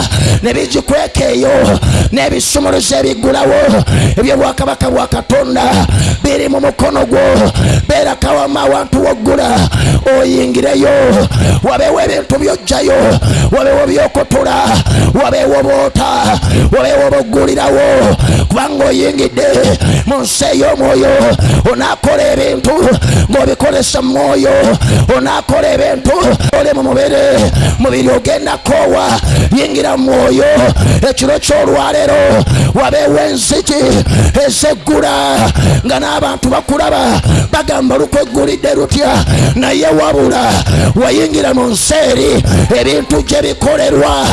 ne bigikweka eyo n'ebisumuluzo ebigulawo. Ebyobwakabaka bwa katonda biri mu mukono gwo. Beera kawama awantu woggula oyingireyo. Wabeewo ebintu byojjayo wabeewo byokutula wabeewo boota wabeewo boggulirawo kubanga oyingidde mu nsi ey'omwoyo onaakola ebintu ng'obikolesa mwoyo onaakola ebintu ole mu mubiri mubiri ogenda koowa yingira mu mwoyo. Ekiro ky'olwaleero wabeewo enzigi ezeggula nga n'abantu bakulaba bagamba lukweggulidde lutya naye wabula wayingira mu nsi eri ebintu gye bikolerwa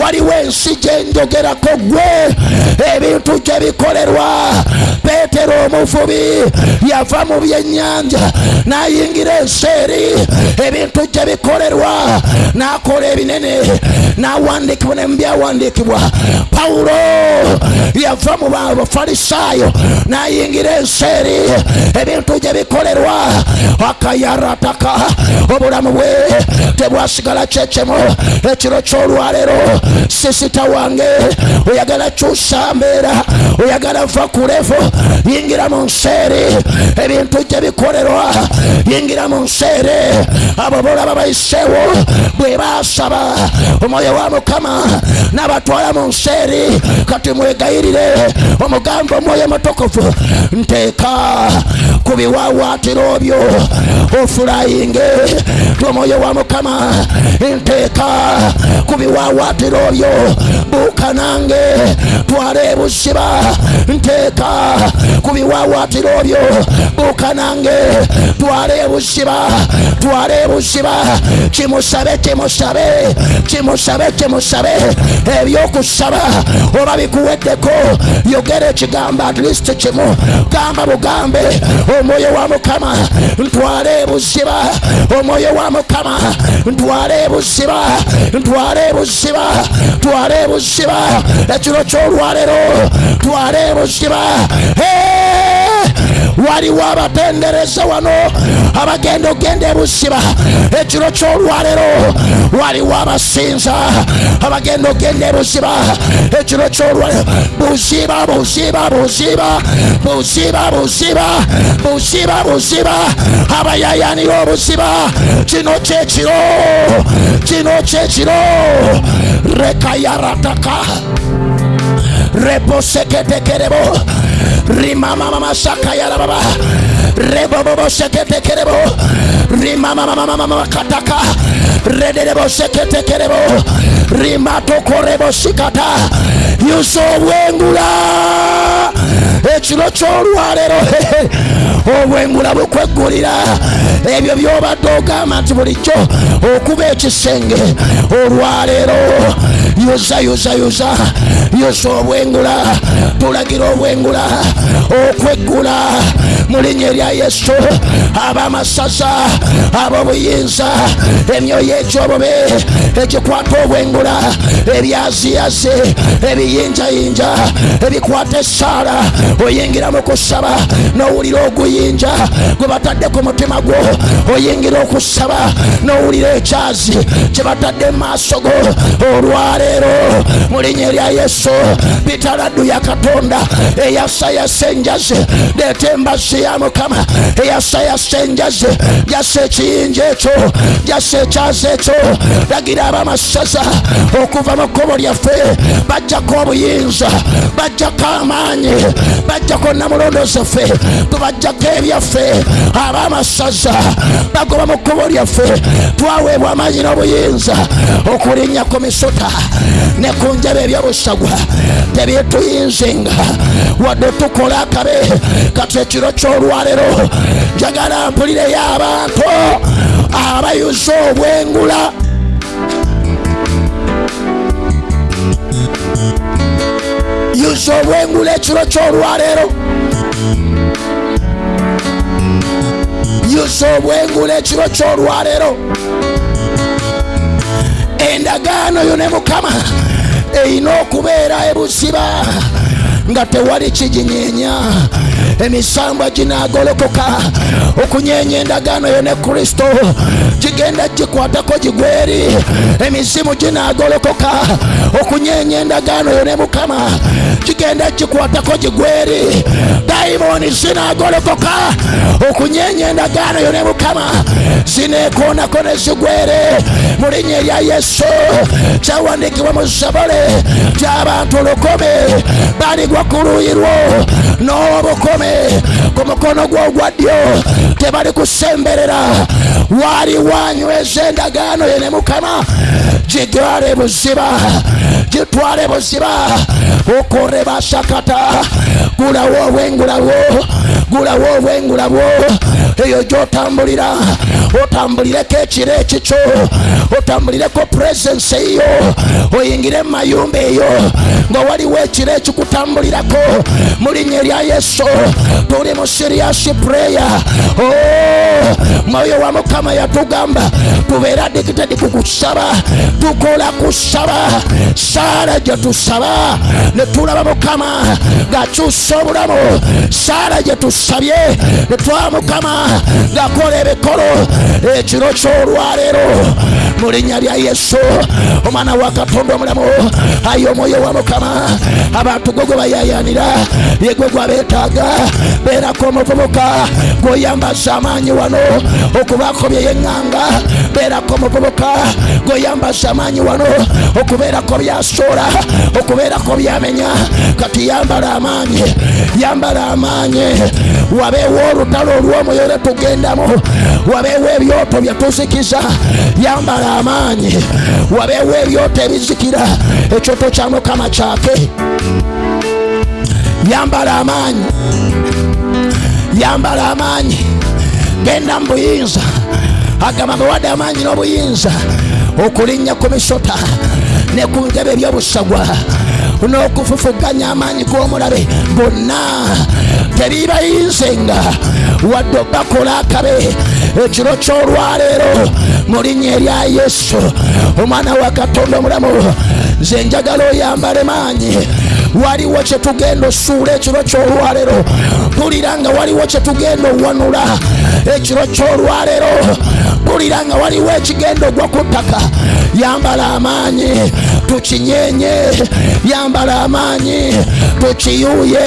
waliwo ensi gye njogerako gwe ebintu gye bikolerwa peetero omuvubi yava mu byennyanja n'ayingira enseeri. Ebintu gye bikolerwa n'akola ebinene n'awandiikibwa ne byawandiikibwa. Pawulo yava mu bafalisaayo n'ayingira enseeri. Ebintu gye bikolerwa akayarataka. Obulamu bwe tebwasigala kyekyemu. Ekiro ky'olwaleero sisita wange. Oyagala kyusa mbeera oyagala va yingira mu nseeri ebintu gye bikolerwa yingira mu nseere abo bolaba bayiseewo bwe baasaba. Omwoyo wa mukama n'abatwala mu nseeri kati mwegayirire. Omugambo omwoyo mutukuvu nteeka ku biwawaatiro byo. Ofulayinge omwoyo wa mukama nteeka ku biwawaatiro byo buuka nange twala ebuziba nteeka ku biwawaatiro byo buuka nange twala ebuziba twala ebuziba kimusabe kimusabe kimusabe kimusabe ebyokusaba oba bikuweddeko yogera ekigambo at least kimu. Gamba bugambe omwoyo wa mukama ntwala ebuziba omwoyo wa mukama ntwala ebuziba ntwala ebuziba twala ebuziba ekiro ky'olwalero twala ebuziba Eh! Waliwo abatendereza wano. Abagenda ogenda ebusiba ekiro kyolwalero waliwo abasinza abagenda ogenda ebusiba ekiro kyolwalero buziba buziba buziba buziba buziba buziba buziba abayayanira obuziba kino kyekiro kino kyekiro rekayarataka Rimama Shakaya Baba. Rimamamamasakayarababa reboboboseketekerebo rimamamamamamakataka redereboseketekerebo rimatokorebosikata yuso obwengula ekiro kyolwalero obwengula bukweggulira ebyo byobadde ogamba nti bulijjo okuba ekisenge olwaleero yuza yuza yuza yuza obwengula tulagira obwengula okweggula mu linnya erya yesu ab'amasaza ab'obuyinza emyoyo egyobobe egikwata obwengula ebyaziyazi ebiyinjayinja ebikwata esaala oyingira mu kusaba n'owulira oguyinja gwe batadde ku mutima gwo oyingira okusaba n'owulira ekyazi kye batadde mu maaso go. Olwaleero mu linnya erya yesu bitaladdu ya katonda eyasayasa enjazi leeta embazzi ya mukama eyasayasa enjazi jasa ekiyinja ekyo jasa ekyazi ekyo lagira abamasaza okuva mu kkubo lyaffe bajjako obuyinza. Bajjako amaanyi. Bajjako namulondo ffe tubajjako ebyaffe. Abamasaza bagoba mu kkubo lyaffe twaweebwa amaanyi n'obuyinza. Okulinnya ku misuta ne ku njaba ebyobusagwa tebyetuyinzenga. Wadde tukola akabe. Kati ekiro ky'olwalero njagala mpulireyo abantu abayuza obwengula. Yuza obwengula ekiro ky'olwaleero. Yuza obwengula ekiro ky'olwaleero. Endagaano yo ne mukama erina okubeera ebuziba nga tewali kiginyeenya emisambwa ginagolokoka okunyenya endagaano yone kristo. Gigenda gikwatako gigweri emizimu ginagolokoka okunyenya endagaano yo ne mukama. Gigenda gikwatako gigweri dayimoni zinagolokoka okunyenya endagaano yo ne mukama. Zinekoonako ne zigwere. Mu yesu. Kyawandiikibwa mu zabole. Gy'abantu lukome baligwa ku n'obukome ku mukono gwo ogwa ddyo tebali kusemberera. Waali wanyweza endagaano ye ne mukama. Gitwale buziba. Gitwale buziba. Okore basakata gulawo obwengula bwo gulawo bwo eyo gyotambulira otambulireko ekiro ekikyo otambulireko puresensi eyo oyingire mu mayumba eyo nga waliwo ekiro ekikutambulirako mu linnya erya yesu tuli mu siriasi pureya mwoyo wa mukama yatugamba tubeera adikitedi ku kusaba tukola kusaba saala gye tusaba ne tulaba mukama ng'akyusa obulamu saala gye tusabye mukama ng'akola ebikolo ekiro ky'olwaleero mu linnya lya yesu. Omwana wa katonda omulamu ayi omwoyo wa mukama. Abantu gwe gwe bayayanira. Ye gwe gwabeetaaga beerako omuvubuka gweoyambaza amaanyi wano. Okubaako yeŋŋanga beerako omuvubuka gweoyambaza amaanyi wano. Okubeerako byasoola okubeerako byamenya. Kati yambala amaanyi yambala amaanyi wabeewo olutalo olw'omwoyo lwe tugendamu wabeewo ebyoto bye tuzikiza. Yambala amaanyi wabeewo ebyoto ebizikira ekyoto kya mukama kyake yambala amaanyi yambala amaanyi genda mu buyinza agamba bawadde amaanyi n'obuyinza okulinnya ku misota ne ku ntebe ebyobusagwa n'okufufuganya amaanyi g'omulabe bonna tebibayinzenga wadde bakola akabe ekiro ky'olwaleero mu linnya erya yesu. Omwana wa katonda omulamu nze njagala oyambale maanyi. Waliwo kyetugenda osuula ekiro kyolwaleero. Mpulira nga waliwo kyetugenda owanula ekiro kyolwaleero. Mpulira nga waliwo ekigenda ogwa ku ttaka yambala amaanyi tukinyenye yambala amaanyi tukiyuuye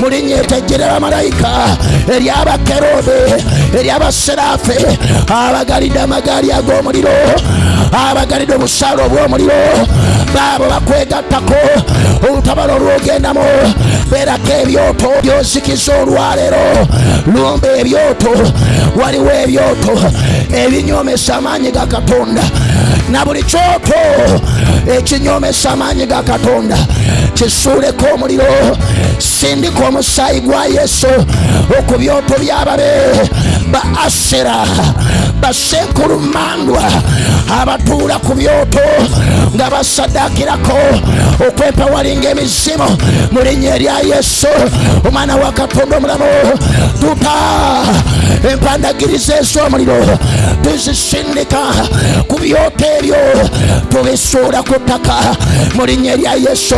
mu linnya etajjera bamalayika ery'abakerobe ery'abaserafe abagalidde amagaali ag'omuliro abagalidde obusaale obw'omuliro baabo bakwegattako olutabalo olwogendamu beerako ebyoto byozikiza olwaleero lumba ebyoto waliwo ebyoto ebinyomesa amaanyi ga katonda. Na buli kyoto ekinyomesa amaanyi ga katonda. Kisuuleko omuliro sindika omusaayi gwa yesu. Ku byoto ba asera basenkulumandwa abatuula ku byoto nga basadakirako okwepawalinga emizimu mu linnya erya yesu omwana wa katonda omulamu tuta empandagiriza ez'omuliro tuzisindika ku byoto ebyo tubisuula ku ttaka mu linnya erya yesu.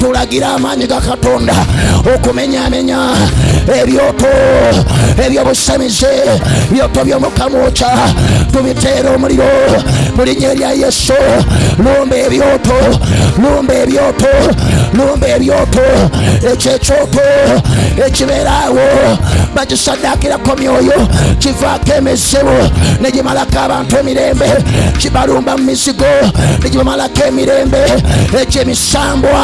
Tulagira amaanyi ga katonda. Okumenyamenya. Ebyoto. Ebyobusamize. Byoto byomukamwoca tubiteera omuliro. Mu linnya erya yesu. Lumba ebyoto. Lumba ebyoto lumba ebyoto ekyekyoto ekibeeraawo bakisadakirako myoyo kivaako emizibu negimalako abantu emirembe kibalumba mu mizigo negibamalako emirembe ekyemisambwa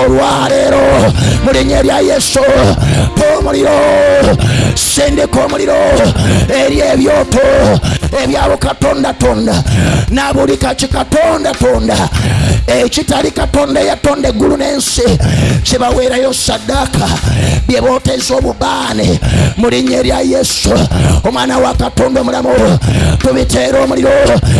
olwaleero mu linnya erya yesu tomuliro sendeka omuliro eri ebyoto ebyabo katondatonda na buli kaki katondatonda ekitali katonda eyatonda eggulu n'ensi. Kibaweerayo saddaaka bye booteza obubaane. Mu linnya erya yesu. Omwana wa katonda omulamu. Tubiteera omuliro.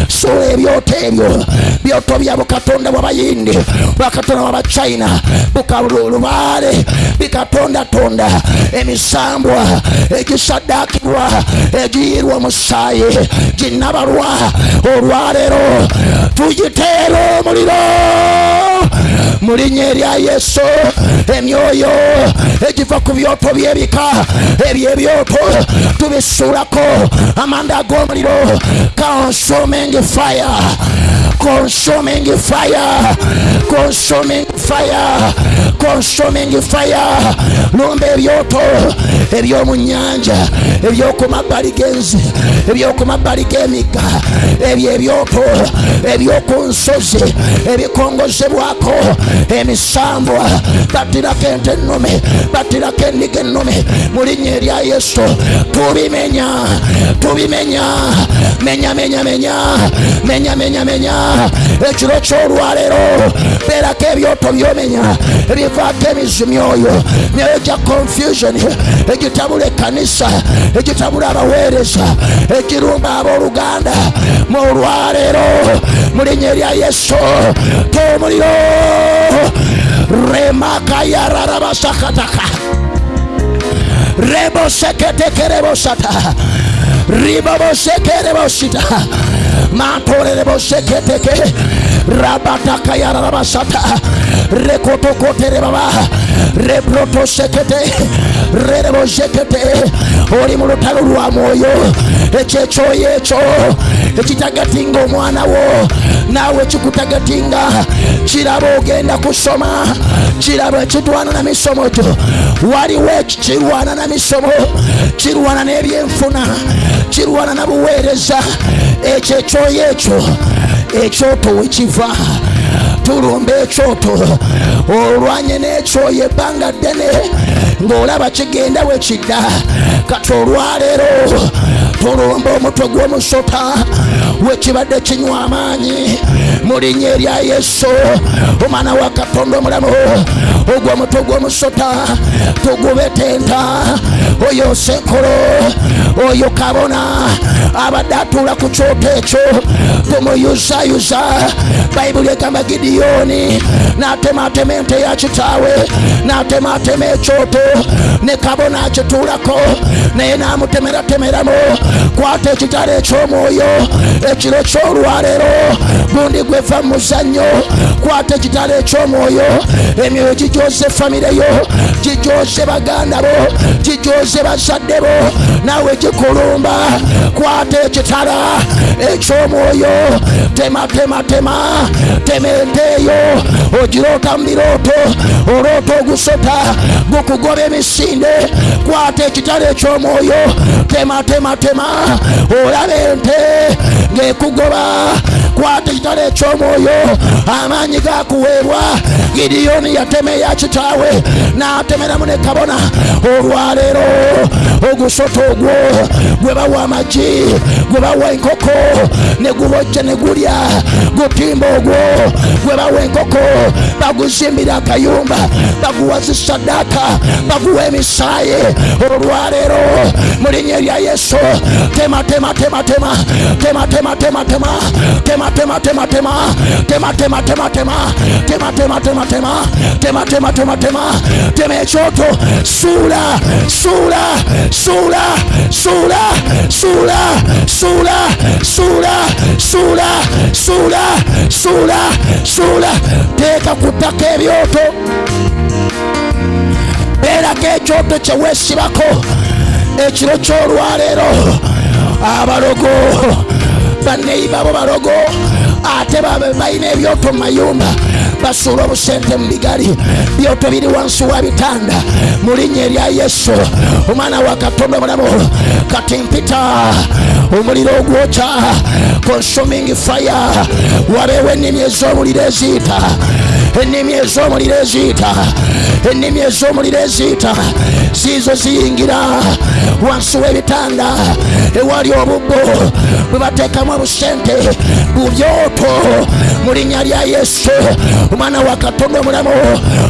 Suula ebyoto ebyo. Byoto bya bukatonda bw'abayindi bwakatonda bw'abachina bukalulubaale bikatondatonda emisambwa. Egisaddaakibwa egiyirwa omusaayi ginabalwa olwaleero tugiteera omuliro mu linnya erya yesu emyoyo egiva ku byoto by'ebika ebyebyoto tubisuulako. Amanda ag'omuliro consuming fire consuming fire. Consuming fire. Consuming fire. Lumba ebyoto ebyomu nyanja ebyoku mabbali g'enzi ebyoku mabbali g'emigga ebyo ebyoto ebyoku nsozi ebikongozebwako emisambwa. Battirako ente ennume battirako endiga ennume mu linnya erya yesu tubimenya tubimenya. Menya menya menya. Menya menya menya ekiro kyolwaleero beerako ebyoto byomenya ebivaako emizi myoyo myoyo gya confusion egitabula ekkanisa egitabula abaweereza egirumba abooluganda mu olwaleero mu linnya erya yesu tomuliro remakayararabasakataka reboseketekerebosata ribaboshekereboshita. Matorerebosheketeke rabatakayararabashata. Rabatakayararabasata rekotokoterebaba rebrotosekete rerebosekete oli mu lutalo lwa mwoyo ekyekyoyo ekyo ekitagatinga omwana wo. Naawe kikutagatinga kiraba ogenda kusoma. Kiraba ekitwana na misomo gyo waliwo ekikirwana na misomo. Kirwana n'ebyenfuna kirwana na buweereza ekyo ekyoyo ekyo ekyoto wekiva tulumba ekyoto olwanye n'ekyoyo ebbanga ddene. Ng'olaba kigenda wekidda kati olwaleero tulumba omutwe gw'omusota wekibadde kinywa amaanyi. Mu linnya erya yesu omwana wa katonda omulamu ogwo omutwe gw'omusota tugubetenta oyo senkolo oyo kabona. Abadde atuula ku kyoto ekyo. Tumuyuzayuza bayibuli egamba gidiyoni n'atematema ente ya kitaawe n'atematema ekyoto. Ne kabona akituulako naye n'amutemeratemeramu kwata ekitala eky'omwoyo ekiro ky'olwaleero. Gundi gweva mu muzannyo. Kwata ekitala eky'omwoyo. Emyoyo gijoze famire yo. Gijoze baganda bo. Gijoze bazadde bo. Nawe gikulumba kwata ekitala ekyomwoyo tema tema ente eyo ogiroota mu birooto oloota ogusota gukugoba emisinde kwata ekitala ekyomwoyo tema tema tema. Olaba ente ng'ekugoba kwata ekitala ekyomwoyo amaanyi gakuweebwa gidiyoni yatema eya kitaawe n'atemeramu ne kabona olwaleero ogusoto ogwo. Gwe bawa amagi gwe bawa enkoko ne gubojja ne gulya gutimba ogwo. Gwe bawa enkoko baguzimbira akayumba baguwa zisaddaaka baguwa emisaayi olwaleero mu erya yesu. Tema tema tema tema. Tema tema tema tema. Tema tema tema tema. Tema tema tema tema. Tema tema tema tema. Tema tema tema tema. Tema ekyoto suula suula suula suula suula suula suula suula suula suula suula teeka ku ttaka ebyoto beerako ekyoto kyeweesibako ekiro ky'olwaleero. Abalogo banneyiba bo balogo ate balina ebyoto mu mayumba basuula obusente mu bigali. Byoto biri wansi wa bitanda mu linnya erya yesu. Omwana wa katonda omulamu kati mpita omuliro ogwokya consuming fire. Wabeewo ennimi ez'omuliro eziyita ennimi ez'omuliro eziyita ennimi ez'omuliro eziyita ziizo ziyingira wansi w'ebitanda. Ewali obubbo. Bwe bateekamu obusente bubyoto. Mu linnya lya yesu. Omwana wa katonda omulamu.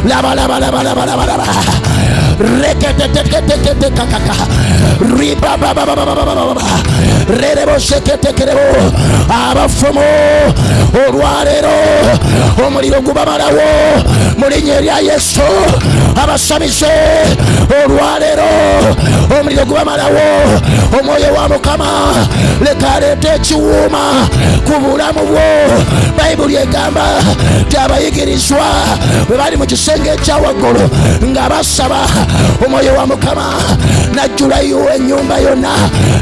Ribababababababa rereboseketekerebo abafumu olwaleero omuliro gubamalawo mu linnya erya yesu abasamize olwaleero omuliro gubamalawo omwoyo wa mukama leka aleeta ekiwuuma ku bulamu bwo bayibuli egamba ti abayigirizwa bwe bali mu kisenge ekyawaggulu nga basaba omwoyo wa mukama najjulayo ennyumba yonna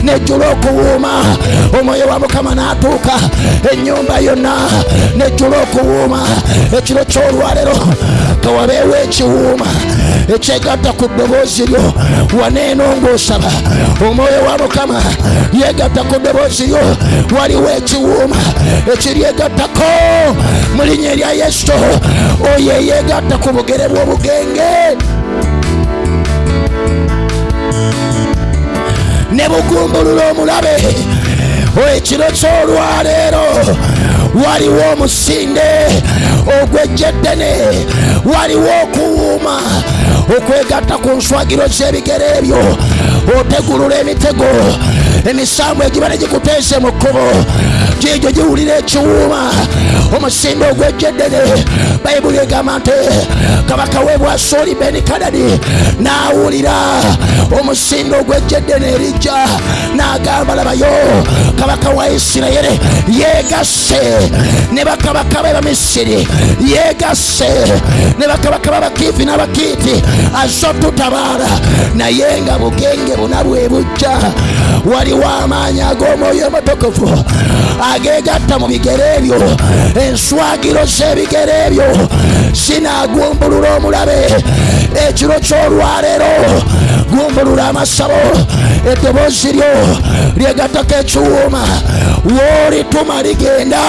nejjula okuwuuma omwoyo wa mukama n'atuuka ennyumba yonna nejjula okuwuuma ekiro ky'olwalero kawabeewo ekiwuuma ekyegatta ku ddoboozi lyo waneeno ng'osaba. Omwoyo wa mukama yegatta ku ddoboozi lyo waliwo ekiwuuma ekiryegattako mu linnya erya yesu oyo eyegatta ku bugere bw'obugenge ne bugumbulula omulabe. Ekiro ky'olwaleero. Waliwo omusinde ogwejjeddene. Waliwo okuwuuma okwegatta ku nswagiro z'ebigere ebyo otegulula emitego emisambu egiba ne gikuteese mu kkubo giigyo giwulira ekiwuuma omusinde ogwejjeddene bayibuli egamba nti kabaka we bwasuuli benikadadi. N'awulira omusinde ogwejjeddene erijja n'agamba labayo kabaka wa isirayiri yegasse. Ne bakabaka be bamisiri yegasse. Ne bakabaka b'abakiifi n'abakiiti azze otutabaala naye nga bugenge buna bwe bujja waliwo amaanyi ag'omwoyo omutukuvu ageegatta mu bigere ebyo enswagiro z'ebigere ebyo zinagumbulula omulabe. Ekiro ky'olwaleero. Gumbulula amasabo. Eddoboozi lyo lyegattako ekiwuuma woolituma ligenda.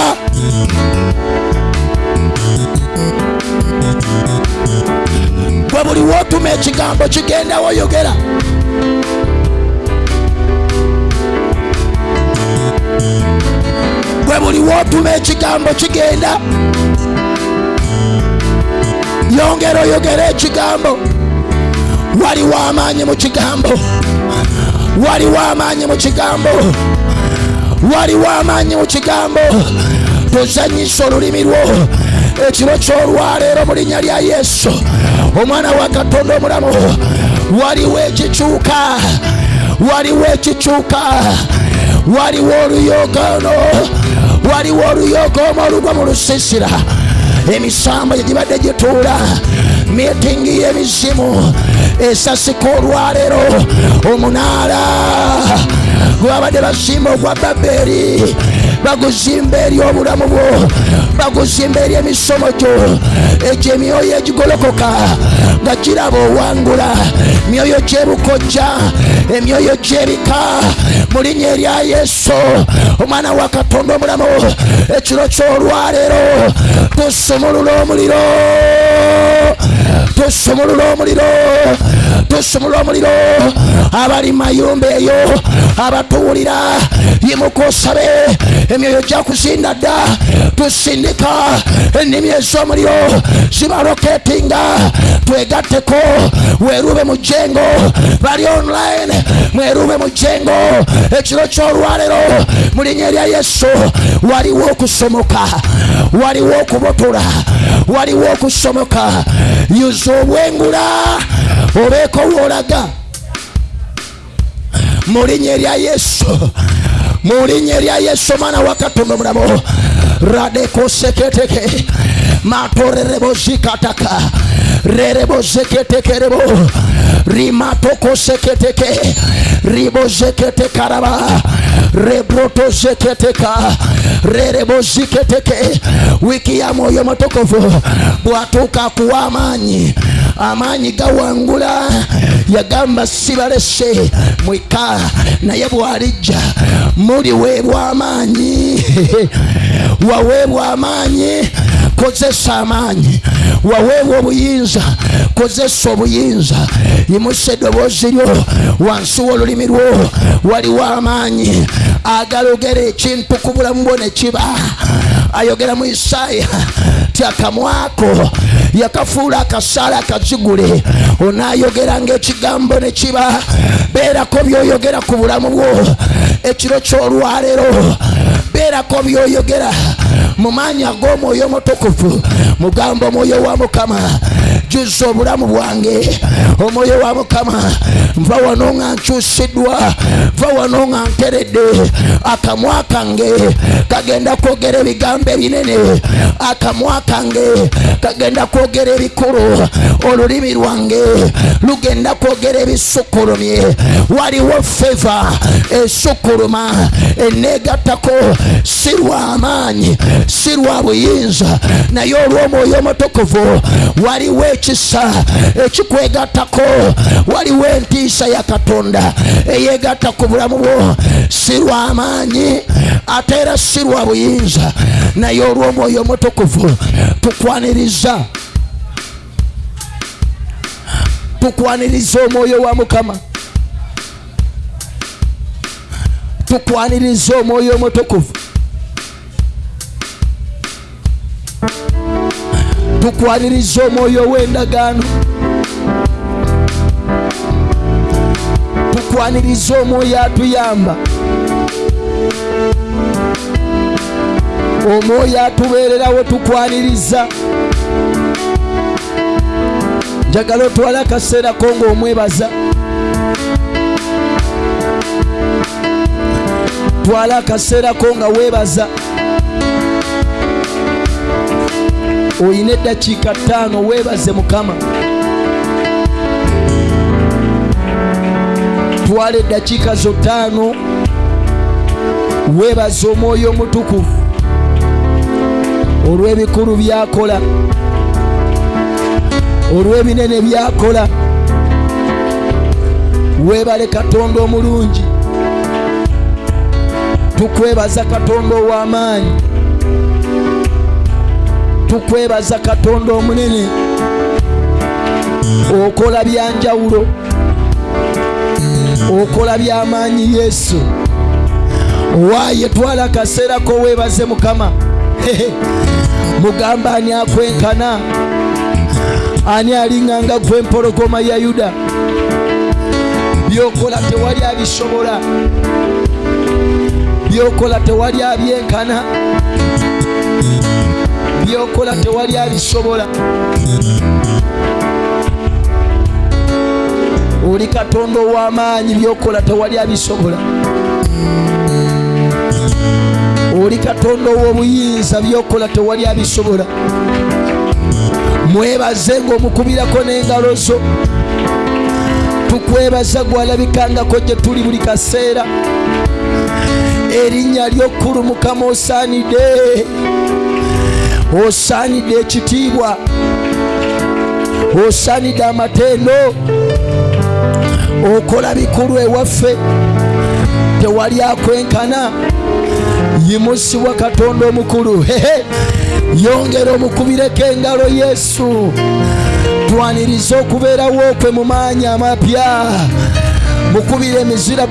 Gwe buli wootuma ekigambo kigendawo yogera gwe buli wootuma ekigambo kigenda yongera oyogera ekigambo. Waliwo amaanyi mu kigambo. Waliwo amaanyi mu kigambo. Waliwo amaanyi mu kigambo. Tozanyisa olulimi lwo. Ekiro ky'olwaleero mu linnya lya yesu. Omwana wa katonda omulamu waliwo ekikyuka. Waliwo ekikyuka waliwo oluyoogaano waliwo oluyoogaomo olugwa mu lusiisira emisambo gyegibadde gituula meetingi y'emizimu esasika olwaleero omunaala. Gwabadde bazimba ogwa baberi baguzimba eri obulamu bwo baguzimba eri emisomo gyo egyo emyoyo egigolokoka nga giraba owangula myoyo gyebukojja emyoyo gyebika mu linnya erya yesu. Omwana wa katonda omulamu ekiro ky'olwaleero tusumulula omuliro. Tusumulula omuliro tusumulula omuliro abali mayumba eyo abatuwulira yimuka osabe emyoyo gyakuzinda dda tusindika ennimi ez'omuliro zibaloketinga twegatteko werube mu jengo bali online mwerube mu jengo ekiro ky'olwalero mu linnya erya yesu waliwo okusomoka waliwo okubotola waliwo okusomoka yuza obwengula obeeko woolaga mu linnya erya yesu mu linnya erya yesu omwana wa katonda omulamu radekoseketeke. Matorerebozikataka rerebozeketekerebo. Rimatokoseketeke. Ribozeketekaraba. Rebrotozeketeka. Rereboziketeke. Wiki ya moyo matokofu bwatuka kuwa amaanyi amaanyi gawangula. Yagamba sibalese mwika naye bwalijja muliweebwa amaanyi waweebwa amaanyi kozesa amaanyi. Waweebwa obuyinza kozesa obuyinza. Yimusa eddoboozi lyo wansi w'olulimi lwo waliwo amaanyi. Agalogera ekintu ku bulamu bwo ne kiba. Ayogera mu isaaya ti akamwako yakafuula akasaala akazigule onaayogera ng'ekigambo ne kiba. Beerako byoyogera ku bulamu bwo. Ekiro ky'olwaleero. Beerako byoyogera mu maanyi ag'omwoyo omutukuvu. Mugamba omwoyo wa mukama jjuza obulamu bwange. Omwoyo wa mukama nva wano nga nkyusiddwa nva wano nga nteredde. Akamwa kange kagenda kwogera ebigambo ebinene. Akamwa kange kagenda kwogera ebikulu olulimi lwange lugenda kwogera ebisukulumye waliwo feva esukuluma eneegattako si lwa amaanyi si lwa buyinza. Naye olw'omwoyo omutukuvu waliwo ekisa ekikwegattako waliwo entiisa ya katonda eyeegatta ku bulamu bwo. Si lwa amaanyi ate era si lwa buyinza. Naye olw'omwoyo omutukuvu tukwaniriza. Tukwaniriza omwoyo wa mukama. Tukwaniriza omwoyo omutukuvu tukwaniriza omwoyo w'endagaano. Tukwaniriza omwoyo atuyamba. Omwoyo atubeererawo tukwaniriza. Njagala otwale akaseerako ng'omwebaza. Twala akaseerako nga weebaza oyina eddakiika ttaano weebaze mukama. Twala eddakiika zo ttaano weebaze omwoyo omutukuvu. Olw'ebikulu byakola olw'ebinene byakola weebale katonda omulungi. Tukwebaza katonda ow'amaanyi tukwebaza katonda omunene okola byanjawulo okola byamaanyi yesu. Waaye twala akaseera ko weebaze mukama mugamba ani akwenkana? Ani alinganga gwe empologoma ya yuda? Byokola tewali abisobola. Byokola tewali abyenkana byokola tewali abisobola. Oli katonda ow'amaanyi byokola tewali abisobola. Oli katonda ow'obuyinza byokola tewali abisobola. Mwebaze ng'omukubirako n'engalo zo. Tukwebaza gwalabikangako gye tuli buli kaseera. Erinnya lyokkulu mukama osaanidde osaanidde ekitiibwa osaanidde amatendo okola bikulu ewaffe. Tewali akwenkana. Yimusibwa katonda omukulu. Hehe. Yongera omukubireko engalo yesu. Twaniriza okubeerawo kwe mu maanyi amapya. Mukubire emizira